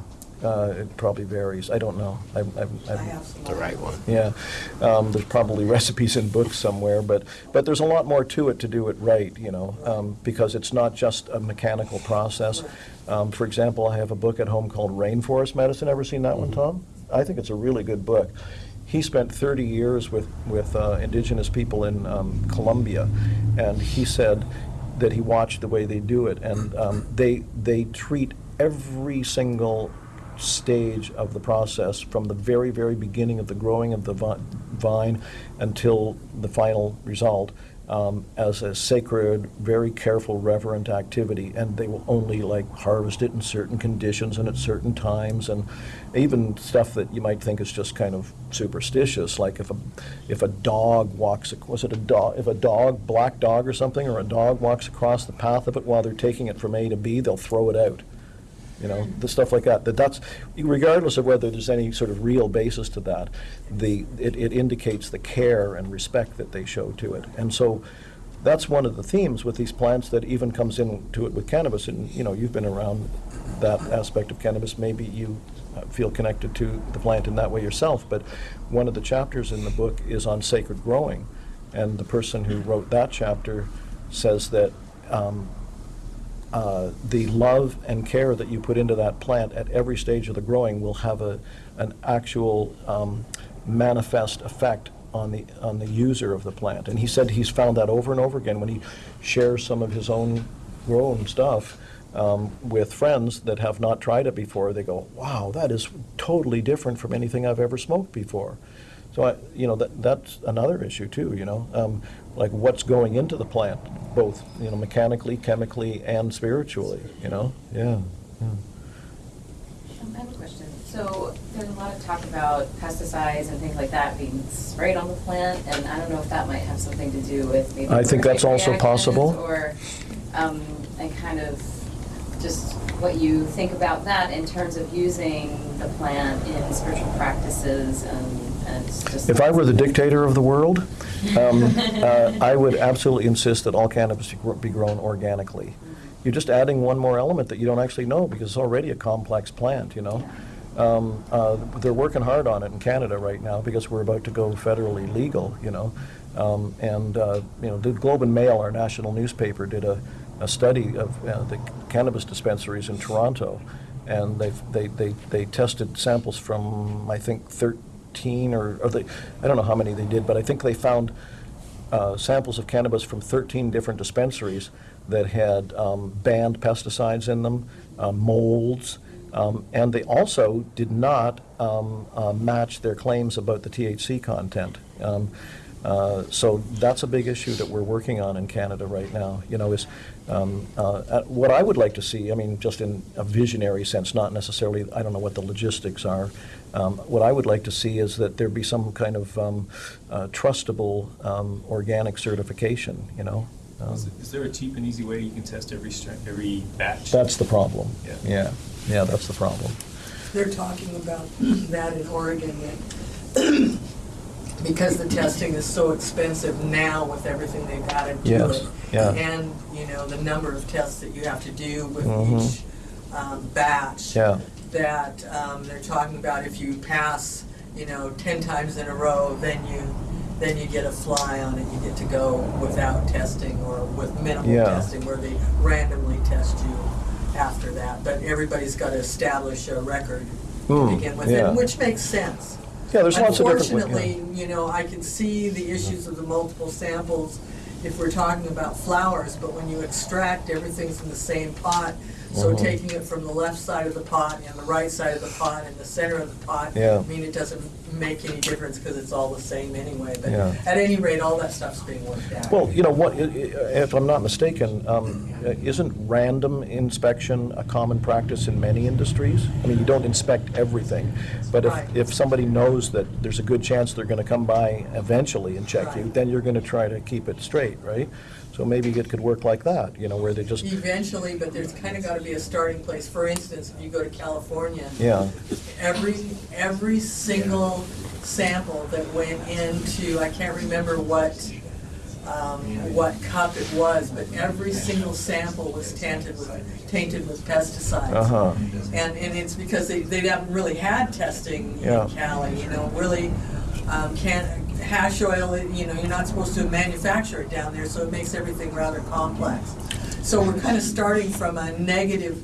Uh, it probably varies. I don't know. I, I, I have some. The right one. yeah, um, there's probably recipes in books somewhere, but but there's a lot more to it to do it right, you know, um, because it's not just a mechanical process. Um, for example, I have a book at home called Rainforest Medicine. Ever seen that one, Tom? I think it's a really good book. He spent 30 years with with uh, indigenous people in um, Colombia, and he said that he watched the way they do it, and um, they they treat every single stage of the process from the very, very beginning of the growing of the vi- vine until the final result um, as a sacred, very careful, reverent activity. And they will only like harvest it in certain conditions and at certain times. And even stuff that you might think is just kind of superstitious, like if a, if a dog walks, was it a dog, if a dog, black dog or something, or a dog walks across the path of it while they're taking it from A to B, they'll throw it out you know, the stuff like that. That that's regardless of whether there's any sort of real basis to that, the it, it indicates the care and respect that they show to it. And so that's one of the themes with these plants that even comes into it with cannabis. And you know, you've been around that aspect of cannabis. Maybe you feel connected to the plant in that way yourself. But one of the chapters in the book is on sacred growing, and the person who wrote that chapter says that. Um, uh, the love and care that you put into that plant at every stage of the growing will have a, an actual um, manifest effect on the, on the user of the plant. And he said he's found that over and over again when he shares some of his own grown stuff um, with friends that have not tried it before. They go, wow, that is totally different from anything I've ever smoked before. So, I, you know, that, that's another issue too, you know, um, like what's going into the plant, both, you know, mechanically, chemically, and spiritually, you know, yeah. yeah. Um, I have a question. So there's a lot of talk about pesticides and things like that being sprayed on the plant, and I don't know if that might have something to do with maybe. I think that's also possible. Or, um, and kind of just what you think about that in terms of using the plant in spiritual practices and, and just. If I were the dictator of the world, um, uh, I would absolutely insist that all cannabis be gr- be grown organically. You're just adding one more element that you don't actually know because it's already a complex plant, you know? Um, uh, They're working hard on it in Canada right now because we're about to go federally legal, you know. Um, And, uh, you know, the Globe and Mail, our national newspaper, did a, a study of uh, the cannabis dispensaries in Toronto. And they've, they, they, they tested samples from, I think, 13 or, or they, I don't know how many they did, but I think they found uh, samples of cannabis from 13 different dispensaries that had um, banned pesticides in them, uh, molds, um, and they also did not um, uh, match their claims about the THC content. Um, uh, So that's a big issue that we're working on in Canada right now, you know, is, um, uh, uh, what I would like to see, I mean, just in a visionary sense, not necessarily, I don't know what the logistics are, um, what I would like to see is that there be some kind of um, uh, trustable um, organic certification, you know? Um, Is is there a cheap and easy way you can test every stra- every batch? That's the problem. Yeah. Yeah, yeah, that's the problem. They're talking about that in Oregon, that because the testing is so expensive now with everything they've added to Yes, it. yeah. And, you know, the number of tests that you have to do with Mhm. each um, batch. Yeah. That um, they're talking about if you pass, you know, ten times in a row, then you, then you get a fly on it, you get to go without testing or with minimal Yeah. testing, where they randomly test you after that. But everybody's got to establish a record to Hmm, begin with, yeah. and which makes sense. Yeah, there's lots of different Unfortunately, you know, I can see the issues of the multiple samples if we're talking about flowers, but when you extract, everything's in the same pot. So Mhm. taking it from the left side of the pot and the right side of the pot and the center of the pot, Yeah. I mean, it doesn't make any difference because it's all the same anyway. But Yeah. at any rate, all that stuff's being worked out. Well, you know, what, i- if I'm not mistaken, um, isn't random inspection a common practice in many industries? I mean, you don't inspect everything, but Right. if, if somebody knows that there's a good chance they're gonna come by eventually and check you, then you're gonna try to keep it straight, right? So maybe it could work like that, you know, where they just, Eventually, but there's kind of got to be a starting place. For instance, if you go to California, yeah, every, every single sample that went into, I can't remember what, um, what cup it was, but every single sample was tainted with, tainted with pesticides. uh-huh, And, and it's because they, they haven't really had testing Yeah. in Cali, you know, really, um, can't, hash oil, you know, you're not supposed to manufacture it down there, so it makes everything rather complex. So we're kind of starting from a negative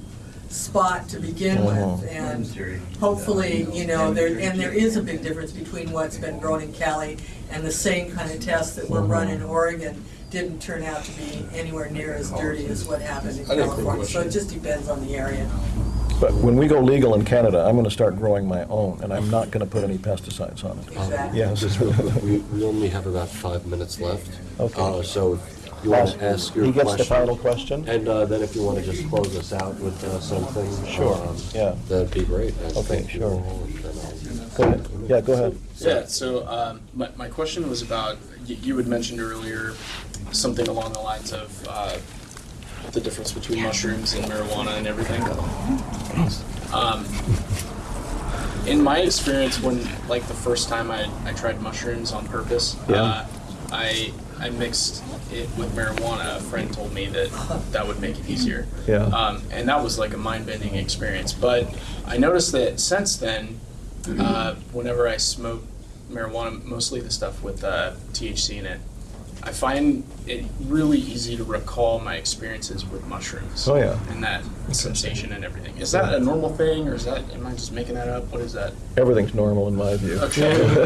spot to begin with, Mhm. and hopefully, you know, there, and there is a big difference between what's been grown in Cali and the same kind of tests that were run in Oregon didn't turn out to be anywhere near as dirty as what happened in I got a quick California. So it just depends on the area. But when we go legal in Canada, I'm gonna start growing my own, and I'm not gonna put any pesticides on it. Exactly. Yes. Just real quick, we, we only have about five minutes left. Okay. Uh, So if you want to ask your He question. gets the final question? And uh, then if you want to just close us out with uh, something. Sure, um, yeah. That'd be great. And Okay, sure. all, and then I'll- Go ahead, yeah, go ahead. Yeah, so um, my, my question was about, you, you had mentioned earlier something along the lines of uh, the difference between mushrooms and marijuana and everything. Um, in my experience, when, like the first time I, I tried mushrooms on purpose, Yeah. uh, I, I mixed it with marijuana. A friend told me that that would make it easier. Yeah. Um, and that was like a mind bending experience. But I noticed that since then, uh, whenever I smoke marijuana, mostly the stuff with uh, THC in it, I find it really easy to recall my experiences with mushrooms. Oh, yeah. And that sensation and everything. Is that a normal thing, or is that am I just making that up? What is that? Everything's normal in my view. Okay.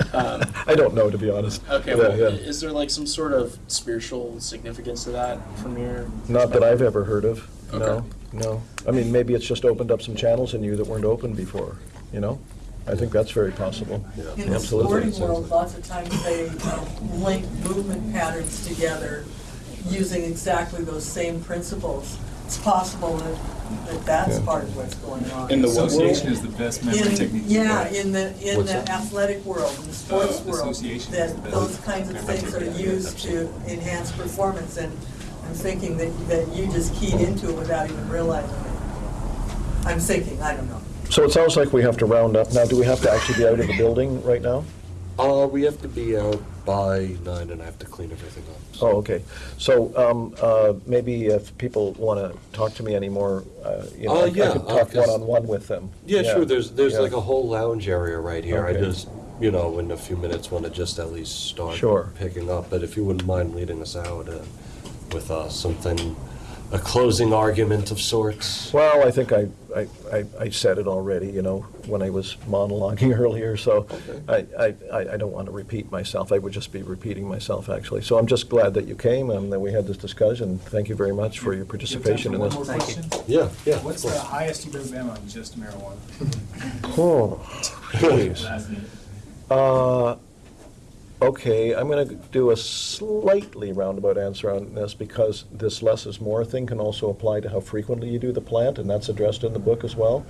Um, I don't know, to be honest. Okay, Yeah, well, yeah. is there like some sort of spiritual significance to that from your? Not that I've ever heard of, Okay. no, no. I mean, maybe it's just opened up some channels in you that weren't open before, you know? I think that's very possible. In the Absolutely. sporting world, lots of times they um, link movement patterns together using exactly those same principles. It's possible that, that that's Yeah. part of what's going on. In the So association we're- is the best memory in- technique. Yeah, in the, in What's the that? athletic world, in the sports Uh, world, association that those kinds of things are technique. used to enhance performance, and I'm thinking that, that you just keyed into it without even realizing it. I'm thinking, I don't know. So it sounds like we have to round up. Now, do we have to actually be out of the building right now? Uh, we have to be out by nine and I have to clean everything up. so- Oh, okay. So um, uh, maybe if people want to talk to me anymore, uh, you know, Uh, I I yeah, could uh, talk 'cause- one-on-one with them. Yeah, sure, there's, there's yeah. like a whole lounge area right here. I Okay. just, you know, in a few minutes want to just at least start Sure. picking up. But if you wouldn't mind leading us out uh, with uh, something, a closing argument of sorts. Well, I think I, I, I- I said it already, you know, when I was monologuing earlier, so I, I, I I don't want to repeat myself. I would just be repeating myself, actually. So I'm just glad that you came and that we had this discussion. Thank you very much for your participation in One this. more question? Yeah, yeah. What's the highest you've ever been on just marijuana? Oh, please. Uh, Okay, I'm going to do a slightly roundabout answer on this because this less is more thing can also apply to how frequently you do the plant, and that's addressed in the book as well.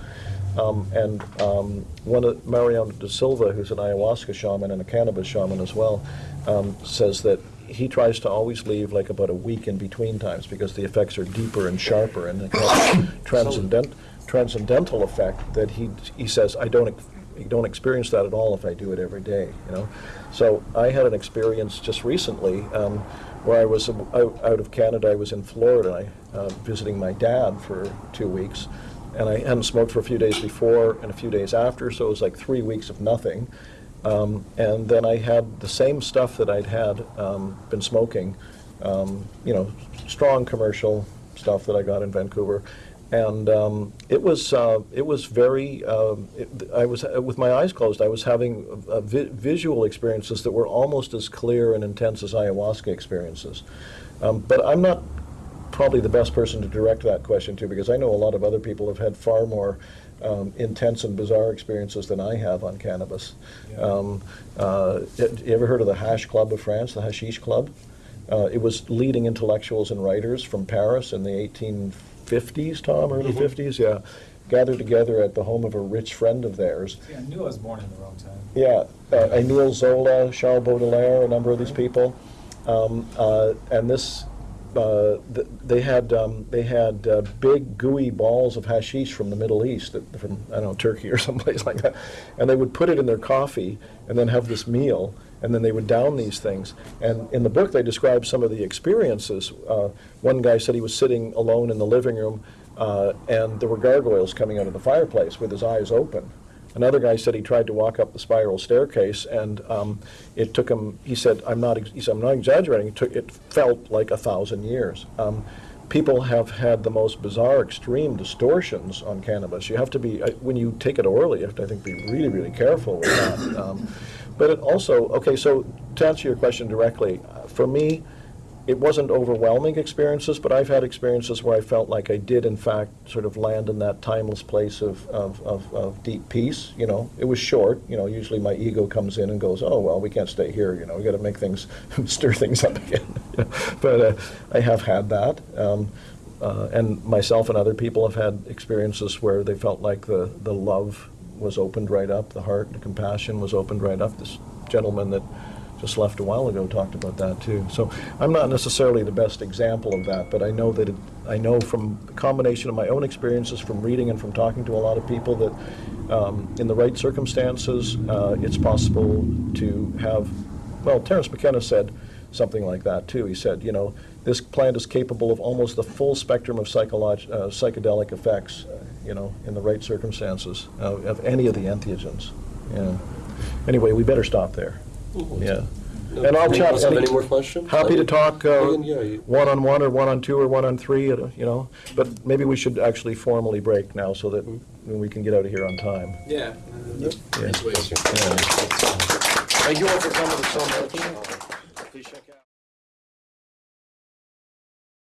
Um, And um, one of, Mariano de Silva, who's an ayahuasca shaman and a cannabis shaman as well, um, says that he tries to always leave like about a week in between times because the effects are deeper and sharper and transcendent, transcendental effect that he, he says, I don't, you don't experience that at all if I do it every day, you know? So I had an experience just recently um, where I was out, out of Canada, I was in Florida, uh, visiting my dad for two weeks, and I hadn't smoked for a few days before and a few days after, so it was like three weeks of nothing. Um, and then I had the same stuff that I'd had um, been smoking, um, you know, strong commercial stuff that I got in Vancouver, and um, it was uh, it was very. Um, it, I was uh, with my eyes closed. I was having uh, vi- visual experiences that were almost as clear and intense as ayahuasca experiences. Um, but I'm not probably the best person to direct that question to because I know a lot of other people have had far more um, intense and bizarre experiences than I have on cannabis. Um, uh, you ever heard of the Hash Club of France, the Hashish Club? Uh, it was leading intellectuals and writers from Paris in the 1850s, Tom, early 50s, yeah, gathered together at the home of a rich friend of theirs. See, I knew I was born in the wrong time. Yeah, uh, Emile Zola, Charles Baudelaire, a number of these people, um, uh, and this, uh, th- they had um, they had uh, big gooey balls of hashish from the Middle East, that, from I don't know Turkey or someplace like that, and they would put it in their coffee and then have this meal, and then they would down these things. And in the book, they describe some of the experiences. Uh, one guy said he was sitting alone in the living room, uh, and there were gargoyles coming out of the fireplace with his eyes open. Another guy said he tried to walk up the spiral staircase, and um, it took him. He said, "I'm not. He said, I'm not exaggerating. It, took, it felt like a thousand years." Um, people have had the most bizarre, extreme distortions on cannabis. You have to be I- when you take it orally. You have to, I think, be really, really careful with that. Um, but it also, okay. So to answer your question directly, uh, for me, it wasn't overwhelming experiences, but I've had experiences where I felt like I did, in fact, sort of land in that timeless place of, of, of, of deep peace. You know, it was short. You know, usually my ego comes in and goes, "Oh well, we can't stay here. You know, we got to make things, stir things up again." But uh, I have had that, um, uh, and myself and other people have had experiences where they felt like the the love was opened right up, the heart, the compassion was opened right up. This gentleman that just left a while ago talked about that too. So I'm not necessarily the best example of that, but I know that it, I know from the combination of my own experiences from reading and from talking to a lot of people that um, in the right circumstances, uh, it's possible to have, well, Terence McKenna said something like that too. He said, you know, this plant is capable of almost the full spectrum of uh, psychedelic effects, you know, in the right circumstances uh, of any of the entheogens. Yeah. Anyway, we better stop there. Yeah. And I'll chat. have any- any more questions? Happy to talk uh, yeah, you- one-on-one or one-on-two or one-on-three, uh, you know, but maybe we should actually formally break now so that we can get out of here on time. Yeah. Yeah. Nice. Yeah. Thank you all for coming so much.